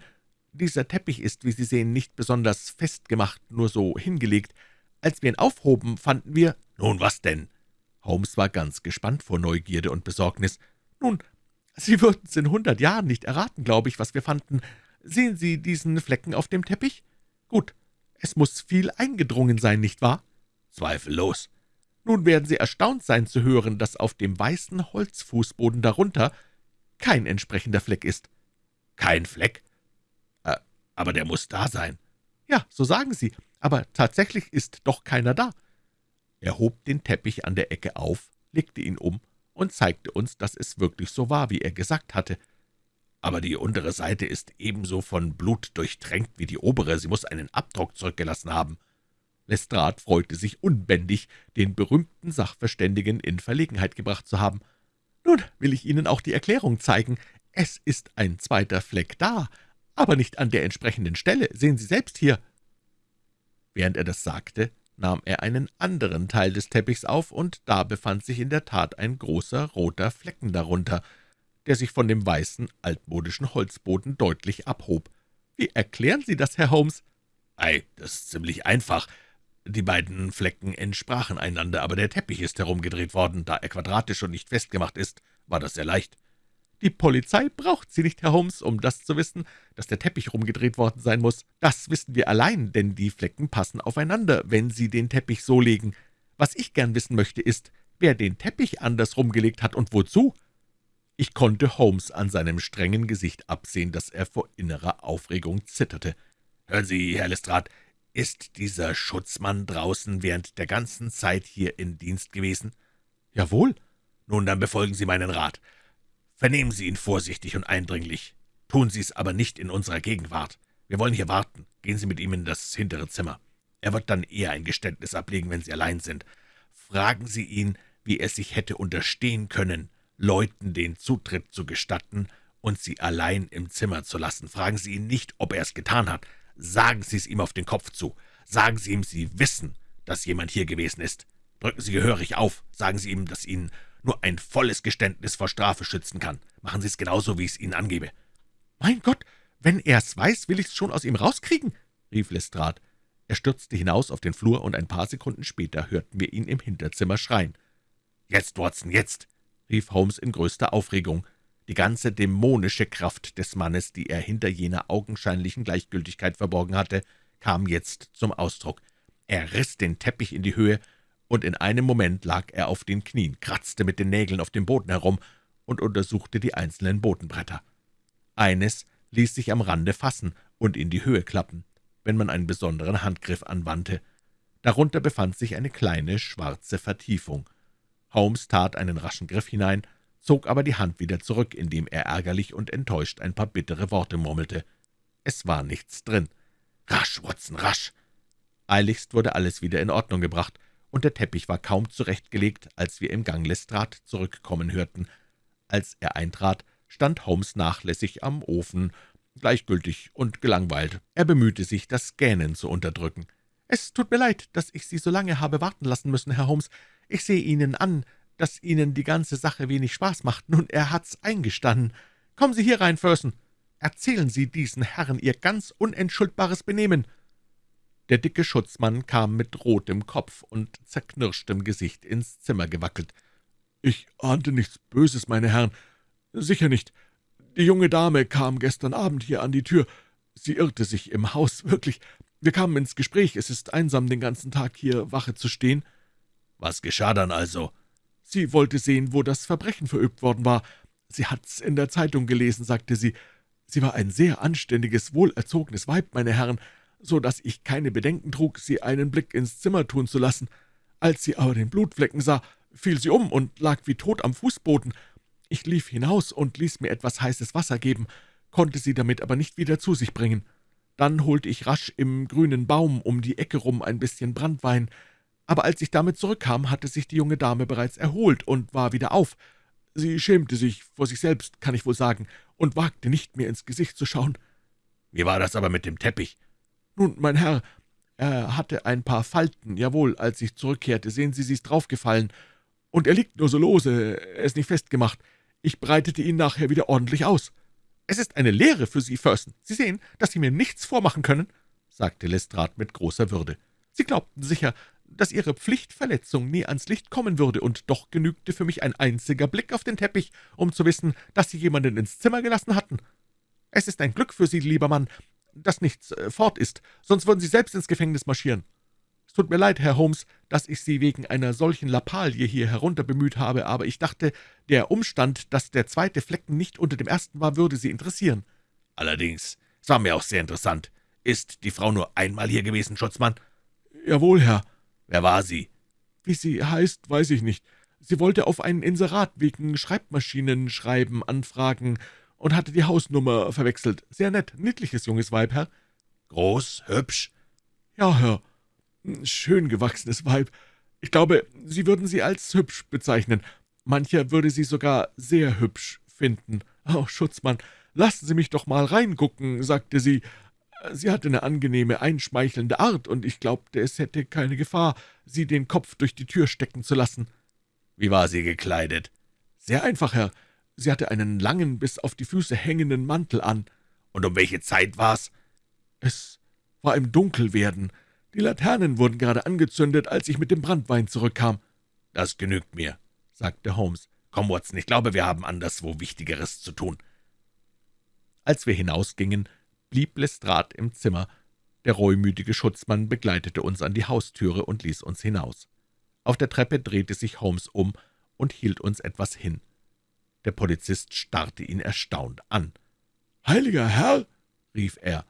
C: Dieser Teppich ist, wie Sie sehen, nicht besonders festgemacht, nur so hingelegt. Als wir ihn aufhoben, fanden wir...
B: »Nun, was denn?«
C: Holmes war ganz gespannt vor Neugierde und Besorgnis. »Nun, Sie würden es in hundert Jahren nicht erraten, glaube ich, was wir fanden. Sehen Sie diesen Flecken auf dem Teppich?« »Gut, es muss viel eingedrungen sein, nicht wahr?«
B: »Zweifellos.«
C: »Nun werden Sie erstaunt sein zu hören, dass auf dem weißen Holzfußboden darunter kein entsprechender Fleck ist.«
B: »Kein Fleck? Äh, aber der muss da sein.«
C: »Ja, so sagen Sie, aber tatsächlich ist doch keiner da.« Er hob den Teppich an der Ecke auf, legte ihn um und zeigte uns, dass es wirklich so war, wie er gesagt hatte
B: aber die untere Seite ist ebenso von Blut durchtränkt wie die obere. Sie muss einen Abdruck zurückgelassen haben.«
C: Lestrade freute sich unbändig, den berühmten Sachverständigen in Verlegenheit gebracht zu haben. »Nun will ich Ihnen auch die Erklärung zeigen. Es ist ein zweiter Fleck da, aber nicht an der entsprechenden Stelle. Sehen Sie selbst hier.« Während er das sagte, nahm er einen anderen Teil des Teppichs auf, und da befand sich in der Tat ein großer roter Flecken darunter, der sich von dem weißen, altmodischen Holzboden deutlich abhob. »Wie erklären Sie das, Herr Holmes?«
B: »Ei, das ist ziemlich einfach. Die beiden Flecken entsprachen einander, aber der Teppich ist herumgedreht worden. Da er quadratisch und nicht festgemacht ist, war das sehr leicht.«
C: »Die Polizei braucht Sie nicht, Herr Holmes, um das zu wissen, dass der Teppich rumgedreht worden sein muss. Das wissen wir allein, denn die Flecken passen aufeinander, wenn Sie den Teppich so legen. Was ich gern wissen möchte, ist, wer den Teppich anders rumgelegt hat und wozu?« Ich konnte Holmes an seinem strengen Gesicht absehen, dass er vor innerer Aufregung zitterte.
B: »Hören Sie, Herr Lestrade, ist dieser Schutzmann draußen während der ganzen Zeit hier in Dienst gewesen?«
C: »Jawohl.«
B: »Nun, dann befolgen Sie meinen Rat. Vernehmen Sie ihn vorsichtig und eindringlich. Tun Sie es aber nicht in unserer Gegenwart. Wir wollen hier warten. Gehen Sie mit ihm in das hintere Zimmer. Er wird dann eher ein Geständnis ablegen, wenn Sie allein sind. Fragen Sie ihn, wie er sich hätte unterstehen können, Leuten den Zutritt zu gestatten und sie allein im Zimmer zu lassen. Fragen Sie ihn nicht, ob er es getan hat. Sagen Sie es ihm auf den Kopf zu. Sagen Sie ihm, Sie wissen, dass jemand hier gewesen ist. Drücken Sie gehörig auf. Sagen Sie ihm, dass Ihnen nur ein volles Geständnis vor Strafe schützen kann. Machen Sie es genauso, wie ich es Ihnen angebe.«
C: »Mein Gott, wenn er es weiß, will ich es schon aus ihm rauskriegen«, rief Lestrade. Er stürzte hinaus auf den Flur, und ein paar Sekunden später hörten wir ihn im Hinterzimmer schreien.
B: »Jetzt, Watson, jetzt!«
C: Rief Holmes in größter Aufregung. Die ganze dämonische Kraft des Mannes, die er hinter jener augenscheinlichen Gleichgültigkeit verborgen hatte, kam jetzt zum Ausdruck. Er riss den Teppich in die Höhe, und in einem Moment lag er auf den Knien, kratzte mit den Nägeln auf dem Boden herum und untersuchte die einzelnen Bodenbretter. Eines ließ sich am Rande fassen und in die Höhe klappen, wenn man einen besonderen Handgriff anwandte. Darunter befand sich eine kleine, schwarze Vertiefung. Holmes tat einen raschen Griff hinein, zog aber die Hand wieder zurück, indem er ärgerlich und enttäuscht ein paar bittere Worte murmelte. Es war nichts drin. »Rasch, Watson, rasch!« Eiligst wurde alles wieder in Ordnung gebracht, und der Teppich war kaum zurechtgelegt, als wir im Gang Lestrade zurückkommen hörten. Als er eintrat, stand Holmes nachlässig am Ofen, gleichgültig und gelangweilt. Er bemühte sich, das Gähnen zu unterdrücken. »Es tut mir leid, dass ich Sie so lange habe warten lassen müssen, Herr Holmes. Ich sehe Ihnen an, dass Ihnen die ganze Sache wenig Spaß macht. Nun, er hat's eingestanden. Kommen Sie hier rein, Fersen. Erzählen Sie diesen Herren Ihr ganz unentschuldbares Benehmen.« der dicke Schutzmann kam mit rotem Kopf und zerknirschtem Gesicht ins Zimmer gewackelt. »Ich ahnte nichts Böses, meine Herren. Sicher nicht. Die junge Dame kam gestern Abend hier an die Tür. Sie irrte sich im Haus, wirklich. Wir kamen ins Gespräch. Es ist einsam, den ganzen Tag hier Wache zu stehen.«
B: »Was geschah dann also?«
C: »Sie wollte sehen, wo das Verbrechen verübt worden war. Sie hat's in der Zeitung gelesen«, sagte sie. »Sie war ein sehr anständiges, wohlerzogenes Weib, meine Herren, so dass ich keine Bedenken trug, sie einen Blick ins Zimmer tun zu lassen. Als sie aber den Blutflecken sah, fiel sie um und lag wie tot am Fußboden. Ich lief hinaus und ließ mir etwas heißes Wasser geben, konnte sie damit aber nicht wieder zu sich bringen. Dann holte ich rasch im grünen Baum um die Ecke rum ein bisschen Brandwein, aber als ich damit zurückkam, hatte sich die junge Dame bereits erholt und war wieder auf. Sie schämte sich vor sich selbst, kann ich wohl sagen, und wagte nicht mehr ins Gesicht zu schauen.
B: »Wie war das aber mit dem Teppich?«
C: »Nun, mein Herr, er hatte ein paar Falten, jawohl, als ich zurückkehrte. Sehen Sie, sie ist draufgefallen. Und er liegt nur so lose, er ist nicht festgemacht. Ich breitete ihn nachher wieder ordentlich aus. Es ist eine Lehre für Sie, Fersen. Sie sehen, dass Sie mir nichts vormachen können«, sagte Lestrade mit großer Würde. »Sie glaubten sicher, dass Ihre Pflichtverletzung nie ans Licht kommen würde, und doch genügte für mich ein einziger Blick auf den Teppich, um zu wissen, dass Sie jemanden ins Zimmer gelassen hatten. Es ist ein Glück für Sie, lieber Mann, dass nichts äh, fort ist, sonst würden Sie selbst ins Gefängnis marschieren. Es tut mir leid, Herr Holmes, dass ich Sie wegen einer solchen Lappalie hier herunter bemüht habe, aber ich dachte, der Umstand, dass der zweite Flecken nicht unter dem ersten war, würde Sie interessieren.«
B: »Allerdings, es war mir auch sehr interessant. Ist die Frau nur einmal hier gewesen, Schutzmann?«
C: »Jawohl, Herr.«
B: »Wer war sie?«
C: »Wie sie heißt, weiß ich nicht. Sie wollte auf ein Inserat wegen Schreibmaschinenschreiben anfragen und hatte die Hausnummer verwechselt. Sehr nett, niedliches junges Weib, Herr.«
B: »Groß, hübsch?«
C: »Ja, Herr. Schön gewachsenes Weib. Ich glaube, Sie würden sie als hübsch bezeichnen. Mancher würde sie sogar sehr hübsch finden. Oh, Schutzmann,
B: »Lassen Sie mich doch mal reingucken«, sagte sie. Sie hatte eine angenehme, einschmeichelnde Art, und ich glaubte, es hätte keine Gefahr, sie den Kopf durch die Tür stecken zu lassen.
C: »Wie war sie gekleidet?«
B: »Sehr einfach, Herr. Sie hatte einen langen, bis auf die Füße hängenden Mantel an.«
C: »Und um welche Zeit war's?«
B: »Es war im Dunkelwerden. Die Laternen wurden gerade angezündet, als ich mit dem Brandwein zurückkam.«
C: »Das genügt mir«, sagte Holmes. »Komm, Watson, ich glaube, wir haben anderswo Wichtigeres zu tun.«
A: Als wir hinausgingen, blieb Lestrade im Zimmer. Der reumütige Schutzmann begleitete uns an die Haustüre und ließ uns hinaus. Auf der Treppe drehte sich Holmes um und hielt uns etwas hin. Der Polizist starrte ihn erstaunt an.
B: »Heiliger Herr!« rief er.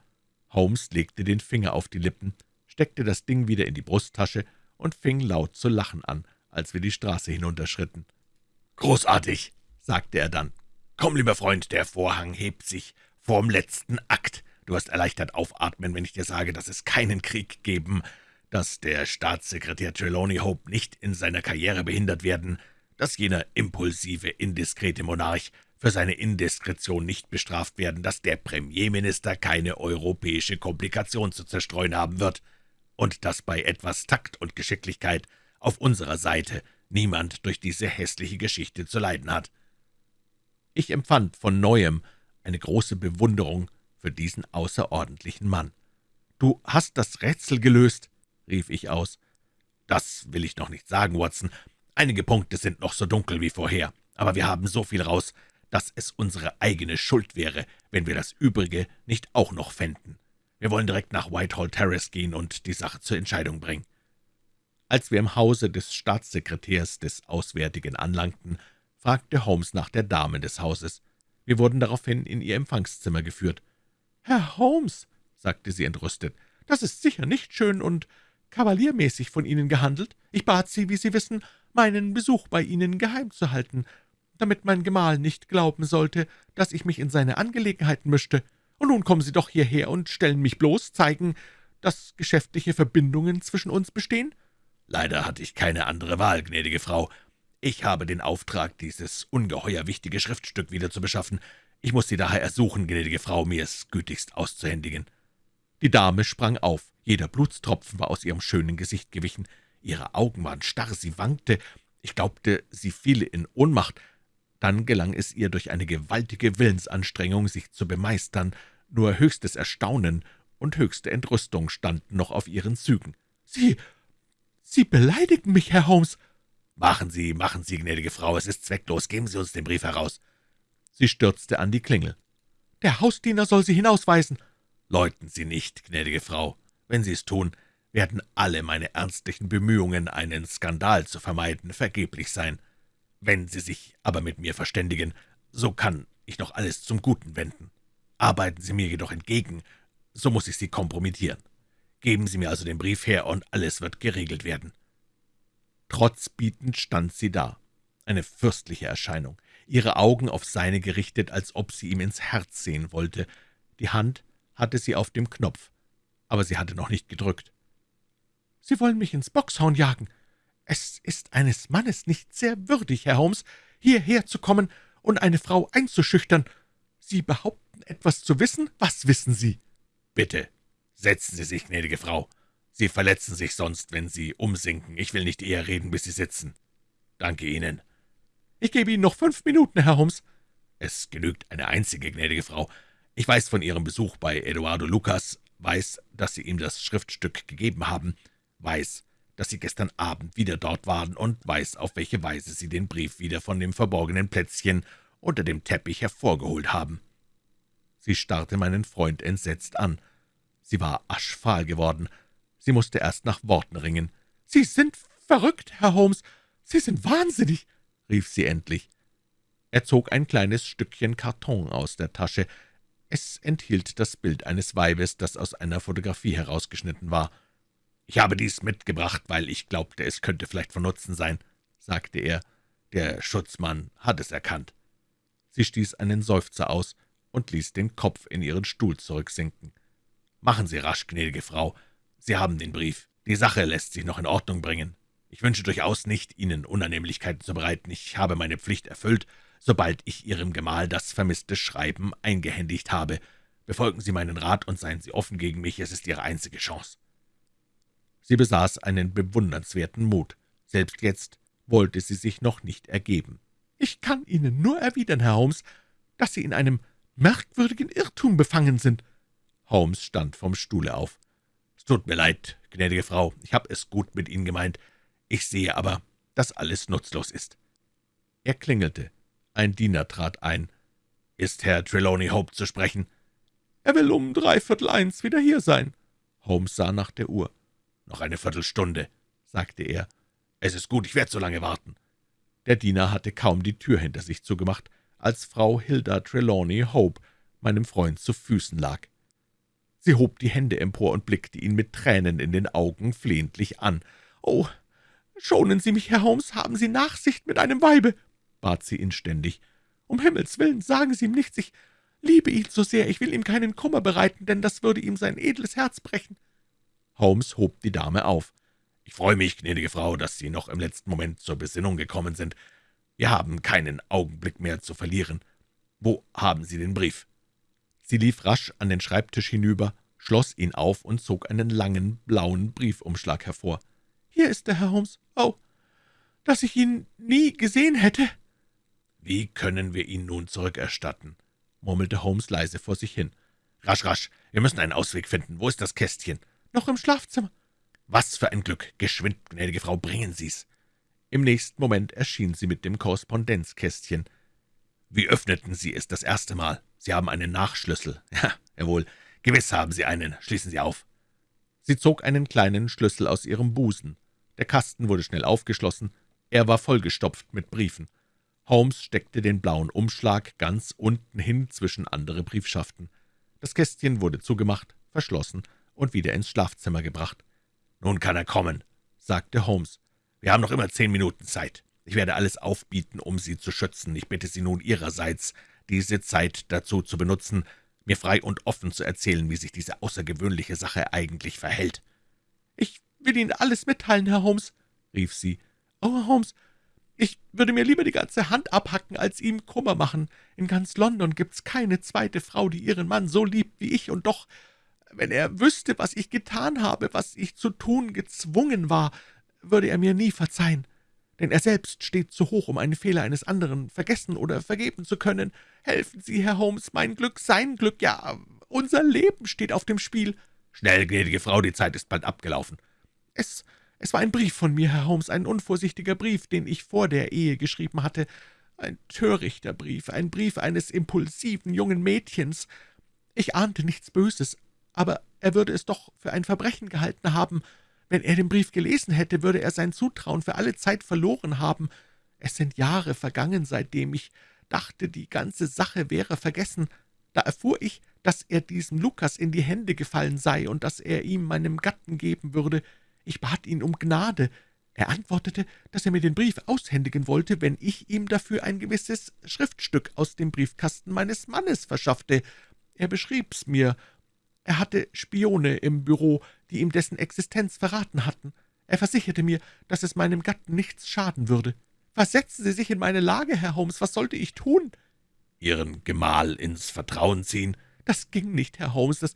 A: Holmes legte den Finger auf die Lippen, steckte das Ding wieder in die Brusttasche und fing laut zu lachen an, als wir die Straße hinunterschritten.
C: »Großartig«, sagte er dann. »Komm, lieber Freund, der Vorhang hebt sich vorm letzten Akt. Du wirst erleichtert aufatmen, wenn ich dir sage, dass es keinen Krieg geben, dass der Staatssekretär Trelawney Hope nicht in seiner Karriere behindert werden, dass jener impulsive, indiskrete Monarch für seine Indiskretion nicht bestraft werden, dass der Premierminister keine europäische Komplikation zu zerstreuen haben wird und dass bei etwas Takt und Geschicklichkeit auf unserer Seite niemand durch diese hässliche Geschichte zu leiden hat.
A: Ich empfand von Neuem eine große Bewunderung für diesen außerordentlichen Mann. »Du hast das Rätsel gelöst«, rief ich aus.
C: »Das will ich noch nicht sagen, Watson. Einige Punkte sind noch so dunkel wie vorher, aber wir haben so viel raus, dass es unsere eigene Schuld wäre, wenn wir das Übrige nicht auch noch fänden. Wir wollen direkt nach Whitehall Terrace gehen und die Sache zur Entscheidung bringen.«
A: Als wir im Hause des Staatssekretärs des Auswärtigen anlangten, fragte Holmes nach der Dame des Hauses. Wir wurden daraufhin in ihr Empfangszimmer geführt. »Herr Holmes«, sagte sie entrüstet, »das ist sicher nicht schön und kavaliermäßig von Ihnen gehandelt. Ich bat Sie, wie Sie wissen, meinen Besuch bei Ihnen geheim zu halten, damit mein Gemahl nicht glauben sollte, dass ich mich in seine Angelegenheiten mischte. Und nun kommen Sie doch hierher und stellen mich bloß, zeigen, dass geschäftliche Verbindungen zwischen uns bestehen?«
C: »Leider hatte ich keine andere Wahl, gnädige Frau. Ich habe den Auftrag, dieses ungeheuer wichtige Schriftstück wieder zu beschaffen. Ich muss Sie daher ersuchen, gnädige Frau, mir es gütigst auszuhändigen.«
A: Die Dame sprang auf. Jeder Blutstropfen war aus ihrem schönen Gesicht gewichen. Ihre Augen waren starr, sie wankte. Ich glaubte, sie fiele in Ohnmacht. Dann gelang es ihr durch eine gewaltige Willensanstrengung, sich zu bemeistern. Nur höchstes Erstaunen und höchste Entrüstung standen noch auf ihren Zügen.
B: »Sie, Sie beleidigen mich, Herr Holmes!«
C: »Machen Sie, machen Sie, gnädige Frau, es ist zwecklos. Geben Sie uns den Brief heraus.«
A: Sie stürzte an die Klingel.
B: »Der Hausdiener soll Sie hinausweisen.«
C: »Läuten Sie nicht, gnädige Frau. Wenn Sie es tun, werden alle meine ernstlichen Bemühungen, einen Skandal zu vermeiden, vergeblich sein. Wenn Sie sich aber mit mir verständigen, so kann ich noch alles zum Guten wenden. Arbeiten Sie mir jedoch entgegen, so muss ich Sie kompromittieren. Geben Sie mir also den Brief her, und alles wird geregelt werden.«
A: Trotzbietend stand sie da, eine fürstliche Erscheinung, ihre Augen auf seine gerichtet, als ob sie ihm ins Herz sehen wollte. Die Hand hatte sie auf dem Knopf, aber sie hatte noch nicht gedrückt.
B: »Sie wollen mich ins Boxhorn jagen. Es ist eines Mannes nicht sehr würdig, Herr Holmes, hierher zu kommen und eine Frau einzuschüchtern. Sie behaupten, etwas zu wissen. Was wissen Sie?«
C: »Bitte, setzen Sie sich, gnädige Frau. Sie verletzen sich sonst, wenn Sie umsinken. Ich will nicht eher reden, bis Sie sitzen. Danke Ihnen.«
B: »Ich gebe Ihnen noch fünf Minuten, Herr Holmes.«
C: »Es genügt eine einzige, gnädige Frau. Ich weiß von Ihrem Besuch bei Eduardo Lucas, weiß, dass Sie ihm das Schriftstück gegeben haben, weiß, dass Sie gestern Abend wieder dort waren und weiß, auf welche Weise Sie den Brief wieder von dem verborgenen Plätzchen unter dem Teppich hervorgeholt haben.«
A: Sie starrte meinen Freund entsetzt an. Sie war aschfahl geworden. Sie musste erst nach Worten ringen.
B: »Sie sind verrückt, Herr Holmes. Sie sind wahnsinnig«, rief sie endlich.
A: Er zog ein kleines Stückchen Karton aus der Tasche. Es enthielt das Bild eines Weibes, das aus einer Fotografie herausgeschnitten war.
C: »Ich habe dies mitgebracht, weil ich glaubte, es könnte vielleicht von Nutzen sein«, sagte er. »Der Schutzmann hat es erkannt.«
A: Sie stieß einen Seufzer aus und ließ den Kopf in ihren Stuhl zurücksinken.
C: »Machen Sie rasch, gnädige Frau. Sie haben den Brief. Die Sache lässt sich noch in Ordnung bringen. Ich wünsche durchaus nicht, Ihnen Unannehmlichkeiten zu bereiten. Ich habe meine Pflicht erfüllt.
B: sobald ich Ihrem Gemahl das vermisste Schreiben eingehändigt habe. Befolgen Sie meinen Rat und seien Sie offen gegen mich, es ist Ihre einzige Chance.« Sie besaß einen bewundernswerten Mut. Selbst jetzt wollte sie sich noch nicht ergeben. »Ich kann Ihnen nur erwidern, Herr Holmes, dass Sie in einem merkwürdigen Irrtum befangen sind.« Holmes stand vom Stuhle auf. »Es tut mir leid, gnädige Frau, ich habe es gut mit Ihnen gemeint. Ich sehe aber, dass alles nutzlos ist.« Er klingelte. Ein Diener trat ein. »Ist Herr Trelawney Hope zu sprechen?« »Er will um dreiviertel eins wieder hier sein.« Holmes sah nach der Uhr. »Noch eine Viertelstunde«, sagte er. »Es ist gut, ich werde so lange warten.« Der Diener hatte kaum die Tür hinter sich zugemacht, als Frau Hilda Trelawney Hope meinem Freund zu Füßen lag. Sie hob die Hände empor und blickte ihn mit Tränen in den Augen flehentlich an. »Oh, schonen Sie mich, Herr Holmes, haben Sie Nachsicht mit einem Weibe«, bat sie inständig. »Um Himmels willen, sagen Sie ihm nichts, ich liebe ihn so sehr, ich will ihm keinen Kummer bereiten, denn das würde ihm sein edles Herz brechen.« Holmes hob die Dame auf. »Ich freue mich, gnädige Frau, dass Sie noch im letzten Moment zur Besinnung gekommen sind. Wir haben keinen Augenblick mehr zu verlieren. Wo haben Sie den Brief?« Sie lief rasch an den Schreibtisch hinüber, schloss ihn auf und zog einen langen, blauen Briefumschlag hervor. »Hier ist der Herr Holmes. Oh, dass ich ihn nie gesehen hätte!« »Wie können wir ihn nun zurückerstatten?« murmelte Holmes leise vor sich hin. »Rasch, rasch, wir müssen einen Ausweg finden. Wo ist das Kästchen?« »Noch im Schlafzimmer.« »Was für ein Glück! Geschwind, gnädige Frau, bringen Sie's!« Im nächsten Moment erschien sie mit dem Korrespondenzkästchen. »Wie öffneten Sie es das erste Mal? Sie haben einen Nachschlüssel. Ja, jawohl, gewiss haben Sie einen. Schließen Sie auf.« Sie zog einen kleinen Schlüssel aus ihrem Busen. Der Kasten wurde schnell aufgeschlossen. Er war vollgestopft mit Briefen. Holmes steckte den blauen Umschlag ganz unten hin zwischen andere Briefschaften. Das Kästchen wurde zugemacht, verschlossen und wieder ins Schlafzimmer gebracht. »Nun kann er kommen«, sagte Holmes. »Wir haben noch immer zehn Minuten Zeit. Ich werde alles aufbieten, um Sie zu schützen. Ich bitte Sie nun Ihrerseits, diese Zeit dazu zu benutzen, mir frei und offen zu erzählen, wie sich diese außergewöhnliche Sache eigentlich verhält.« »Ich will Ihnen alles mitteilen, Herr Holmes«, rief sie. »Oh, Herr Holmes, ich würde mir lieber die ganze Hand abhacken, als ihm Kummer machen. In ganz London gibt's keine zweite Frau, die ihren Mann so liebt wie ich, und doch wenn er wüsste, was ich getan habe, was ich zu tun gezwungen war, würde er mir nie verzeihen. Denn er selbst steht zu hoch, um einen Fehler eines anderen vergessen oder vergeben zu können. Helfen Sie, Herr Holmes, mein Glück, sein Glück, ja, unser Leben steht auf dem Spiel.« »Schnell, gnädige Frau, die Zeit ist bald abgelaufen.« »Es, es war ein Brief von mir, Herr Holmes, ein unvorsichtiger Brief, den ich vor der Ehe geschrieben hatte. Ein törichter Brief, ein Brief eines impulsiven jungen Mädchens. Ich ahnte nichts Böses, aber er würde es doch für ein Verbrechen gehalten haben. Wenn er den Brief gelesen hätte, würde er sein Zutrauen für alle Zeit verloren haben. Es sind Jahre vergangen, seitdem ich dachte, die ganze Sache wäre vergessen. Da erfuhr ich, dass er diesem Lukas in die Hände gefallen sei und dass er ihm meinem Gatten geben würde. Ich bat ihn um Gnade. Er antwortete, dass er mir den Brief aushändigen wollte, wenn ich ihm dafür ein gewisses Schriftstück aus dem Briefkasten meines Mannes verschaffte. Er beschrieb's mir er hatte Spione im Büro, die ihm dessen Existenz verraten hatten. Er versicherte mir, dass es meinem Gatten nichts schaden würde. Versetzen Sie sich in meine Lage, Herr Holmes, was sollte ich tun?« »Ihren Gemahl ins Vertrauen ziehen?« »Das ging nicht, Herr Holmes, das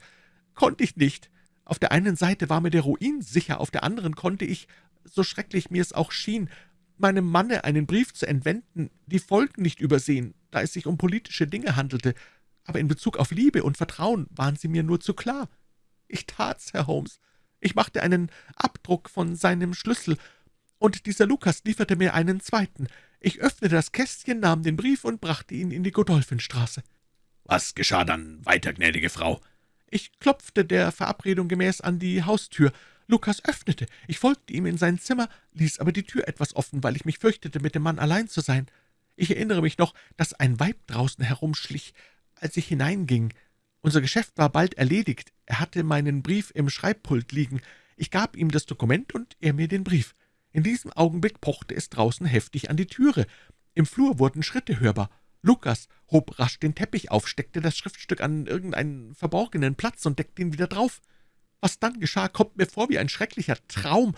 B: konnte ich nicht. Auf der einen Seite war mir der Ruin sicher, auf der anderen konnte ich, so schrecklich mir es auch schien, meinem Manne einen Brief zu entwenden, die Folgen nicht übersehen, da es sich um politische Dinge handelte aber in Bezug auf Liebe und Vertrauen waren Sie mir nur zu klar. Ich tat's, Herr Holmes. Ich machte einen Abdruck von seinem Schlüssel, und dieser Lukas lieferte mir einen zweiten. Ich öffnete das Kästchen, nahm den Brief und brachte ihn in die Godolphinstraße. »Was geschah dann weiter, gnädige Frau?« »Ich klopfte der Verabredung gemäß an die Haustür. Lukas öffnete. Ich folgte ihm in sein Zimmer, ließ aber die Tür etwas offen, weil ich mich fürchtete, mit dem Mann allein zu sein. Ich erinnere mich noch, dass ein Weib draußen herumschlich als ich hineinging. Unser Geschäft war bald erledigt. Er hatte meinen Brief im Schreibpult liegen. Ich gab ihm das Dokument und er mir den Brief. In diesem Augenblick pochte es draußen heftig an die Türe. Im Flur wurden Schritte hörbar. Lukas hob rasch den Teppich auf, steckte das Schriftstück an irgendeinen verborgenen Platz und deckte ihn wieder drauf. Was dann geschah, kommt mir vor wie ein schrecklicher Traum.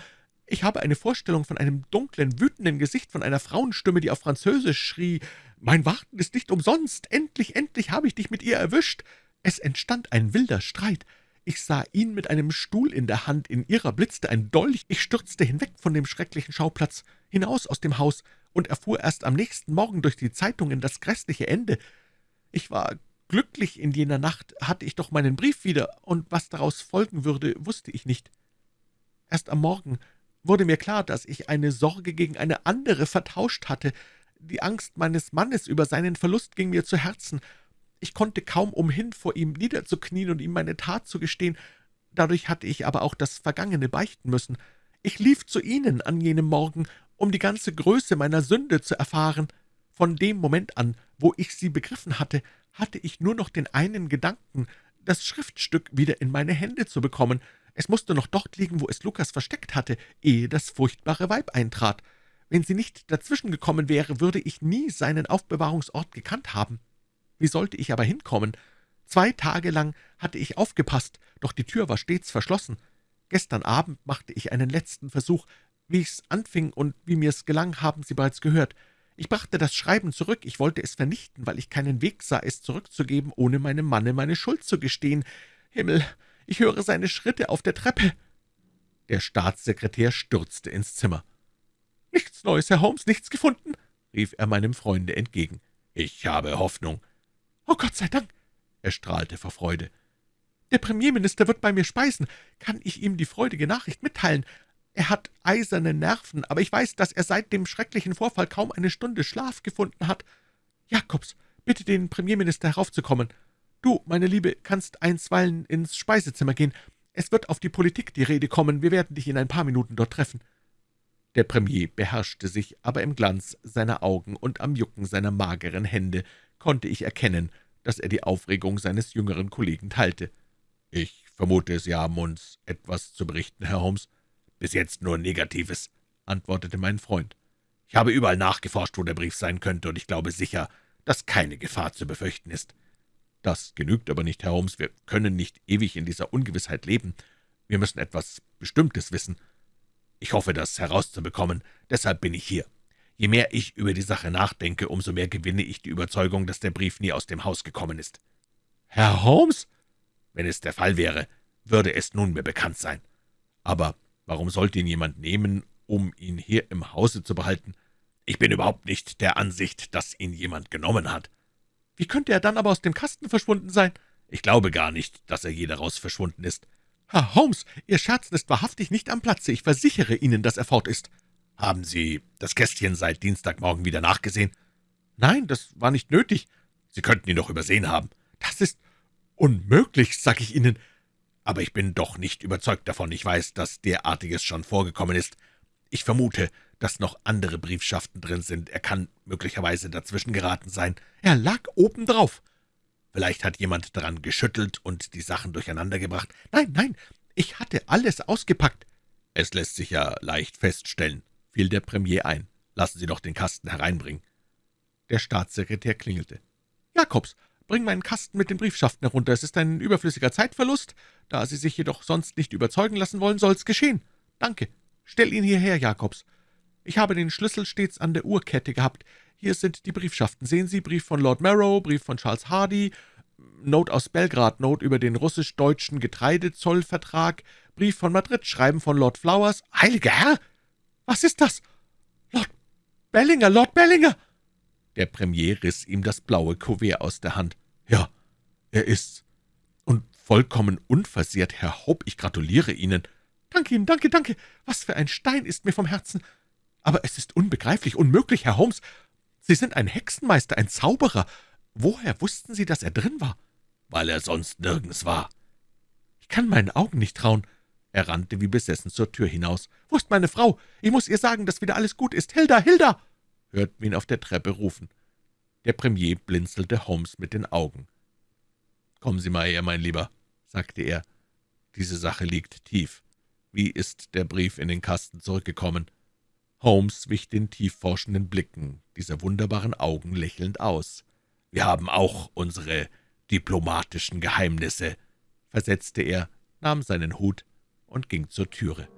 C: Ich habe eine Vorstellung von einem dunklen, wütenden Gesicht, von einer Frauenstimme, die auf Französisch schrie, »Mein Warten ist nicht umsonst! Endlich, endlich habe ich dich mit ihr erwischt!« Es entstand ein wilder Streit. Ich sah ihn mit einem Stuhl in der Hand, in ihrer blitzte ein Dolch. Ich stürzte hinweg von dem schrecklichen Schauplatz, hinaus aus dem Haus und erfuhr erst am nächsten Morgen durch die Zeitungen das grässliche Ende. Ich war glücklich in jener Nacht, hatte ich doch meinen Brief wieder, und was daraus folgen würde, wusste ich nicht. Erst am Morgen wurde mir klar, dass ich eine Sorge gegen eine andere vertauscht hatte. Die Angst meines Mannes über seinen Verlust ging mir zu Herzen. Ich konnte kaum umhin, vor ihm niederzuknien und ihm meine Tat zu gestehen. Dadurch hatte ich aber auch das Vergangene beichten müssen. Ich lief zu Ihnen an jenem Morgen, um die ganze Größe meiner Sünde zu erfahren. Von dem Moment an, wo ich sie begriffen hatte, hatte ich nur noch den einen Gedanken, das Schriftstück wieder in meine Hände zu bekommen. Es musste noch dort liegen, wo es Lukas versteckt hatte, ehe das furchtbare Weib eintrat. Wenn sie nicht dazwischen gekommen wäre, würde ich nie seinen Aufbewahrungsort gekannt haben. Wie sollte ich aber hinkommen? Zwei Tage lang hatte ich aufgepasst, doch die Tür war stets verschlossen. Gestern Abend machte ich einen letzten Versuch. Wie ich's anfing und wie mir's gelang, haben Sie bereits gehört. Ich brachte das Schreiben zurück, ich wollte es vernichten, weil ich keinen Weg sah, es zurückzugeben, ohne meinem Manne meine Schuld zu gestehen. Himmel, ich höre seine Schritte auf der Treppe.« Der Staatssekretär stürzte ins Zimmer. »Nichts Neues, Herr Holmes, nichts gefunden?« rief er meinem Freunde entgegen. »Ich habe Hoffnung.« »Oh Gott sei Dank!« Er strahlte vor Freude. »Der Premierminister wird bei mir speisen. Kann ich ihm die freudige Nachricht mitteilen? Er hat eiserne Nerven, aber ich weiß, dass er seit dem schrecklichen Vorfall kaum eine Stunde Schlaf gefunden hat. Jakobs, bitte den Premierminister heraufzukommen. Du, meine Liebe, kannst einstweilen ins Speisezimmer gehen. Es wird auf die Politik die Rede kommen. Wir werden dich in ein paar Minuten dort treffen.« Der Premier beherrschte sich, aber im Glanz seiner Augen und am Jucken seiner mageren Hände konnte ich erkennen, dass er die Aufregung seines jüngeren Kollegen teilte. »Ich vermute, Sie haben uns etwas zu berichten, Herr Holmes.« »Bis jetzt nur Negatives«, antwortete mein Freund. »Ich habe überall nachgeforscht, wo der Brief sein könnte, und ich glaube sicher, dass keine Gefahr zu befürchten ist.« »Das genügt aber nicht, Herr Holmes. Wir können nicht ewig in dieser Ungewissheit leben. Wir müssen etwas Bestimmtes wissen. Ich hoffe, das herauszubekommen. Deshalb bin ich hier. Je mehr ich über die Sache nachdenke, umso mehr gewinne ich die Überzeugung, dass der Brief nie aus dem Haus gekommen ist.« »Herr Holmes?« »Wenn es der Fall wäre, würde es nunmehr bekannt sein. Aber Warum sollte ihn jemand nehmen, um ihn hier im Hause zu behalten? Ich bin überhaupt nicht der Ansicht, dass ihn jemand genommen hat. Wie könnte er dann aber aus dem Kasten verschwunden sein? Ich glaube gar nicht, dass er je daraus verschwunden ist. Herr Holmes, Ihr Scherzen ist wahrhaftig nicht am Platze. Ich versichere Ihnen, dass er fort ist. Haben Sie das Kästchen seit Dienstagmorgen wieder nachgesehen? Nein, das war nicht nötig. Sie könnten ihn doch übersehen haben. Das ist unmöglich, sag ich Ihnen aber ich bin doch nicht überzeugt davon. Ich weiß, dass derartiges schon vorgekommen ist. Ich vermute, dass noch andere Briefschaften drin sind. Er kann möglicherweise dazwischen geraten sein. Er lag obendrauf. Vielleicht hat jemand daran geschüttelt und die Sachen durcheinandergebracht. Nein, nein, ich hatte alles ausgepackt. Es lässt sich ja leicht feststellen, fiel der Premier ein. Lassen Sie doch den Kasten hereinbringen. Der Staatssekretär klingelte. »Jakobs, Bring meinen Kasten mit den Briefschaften herunter. Es ist ein überflüssiger Zeitverlust. Da Sie sich jedoch sonst nicht überzeugen lassen wollen, soll's geschehen. Danke. Stell ihn hierher, Jakobs. Ich habe den Schlüssel stets an der Uhrkette gehabt. Hier sind die Briefschaften. Sehen Sie, Brief von Lord Marrow, Brief von Charles Hardy, Note aus Belgrad, Note über den russisch-deutschen Getreidezollvertrag, Brief von Madrid, Schreiben von Lord Flowers. Heiliger Herr! Was ist das? Lord Bellinger, Lord Bellinger! Der Premier riss ihm das blaue Kuvert aus der Hand. »Ja, er ist's. Und vollkommen unversehrt, Herr Hope, ich gratuliere Ihnen.« »Danke Ihnen, danke, danke. Was für ein Stein ist mir vom Herzen. Aber es ist unbegreiflich, unmöglich, Herr Holmes. Sie sind ein Hexenmeister, ein Zauberer. Woher wussten Sie, dass er drin war?« »Weil er sonst nirgends war.« »Ich kann meinen Augen nicht trauen.« Er rannte wie besessen zur Tür hinaus. »Wo ist meine Frau? Ich muss ihr sagen, dass wieder alles gut ist. Hilda, Hilda!« Hörten wir ihn auf der Treppe rufen. Der Premier blinzelte Holmes mit den Augen. »Kommen Sie mal her, mein Lieber«, sagte er. »Diese Sache liegt tief. Wie ist der Brief in den Kasten zurückgekommen?« Holmes wich den tiefforschenden Blicken dieser wunderbaren Augen lächelnd aus. »Wir haben auch unsere diplomatischen Geheimnisse«, versetzte er, nahm seinen Hut und ging zur Türe.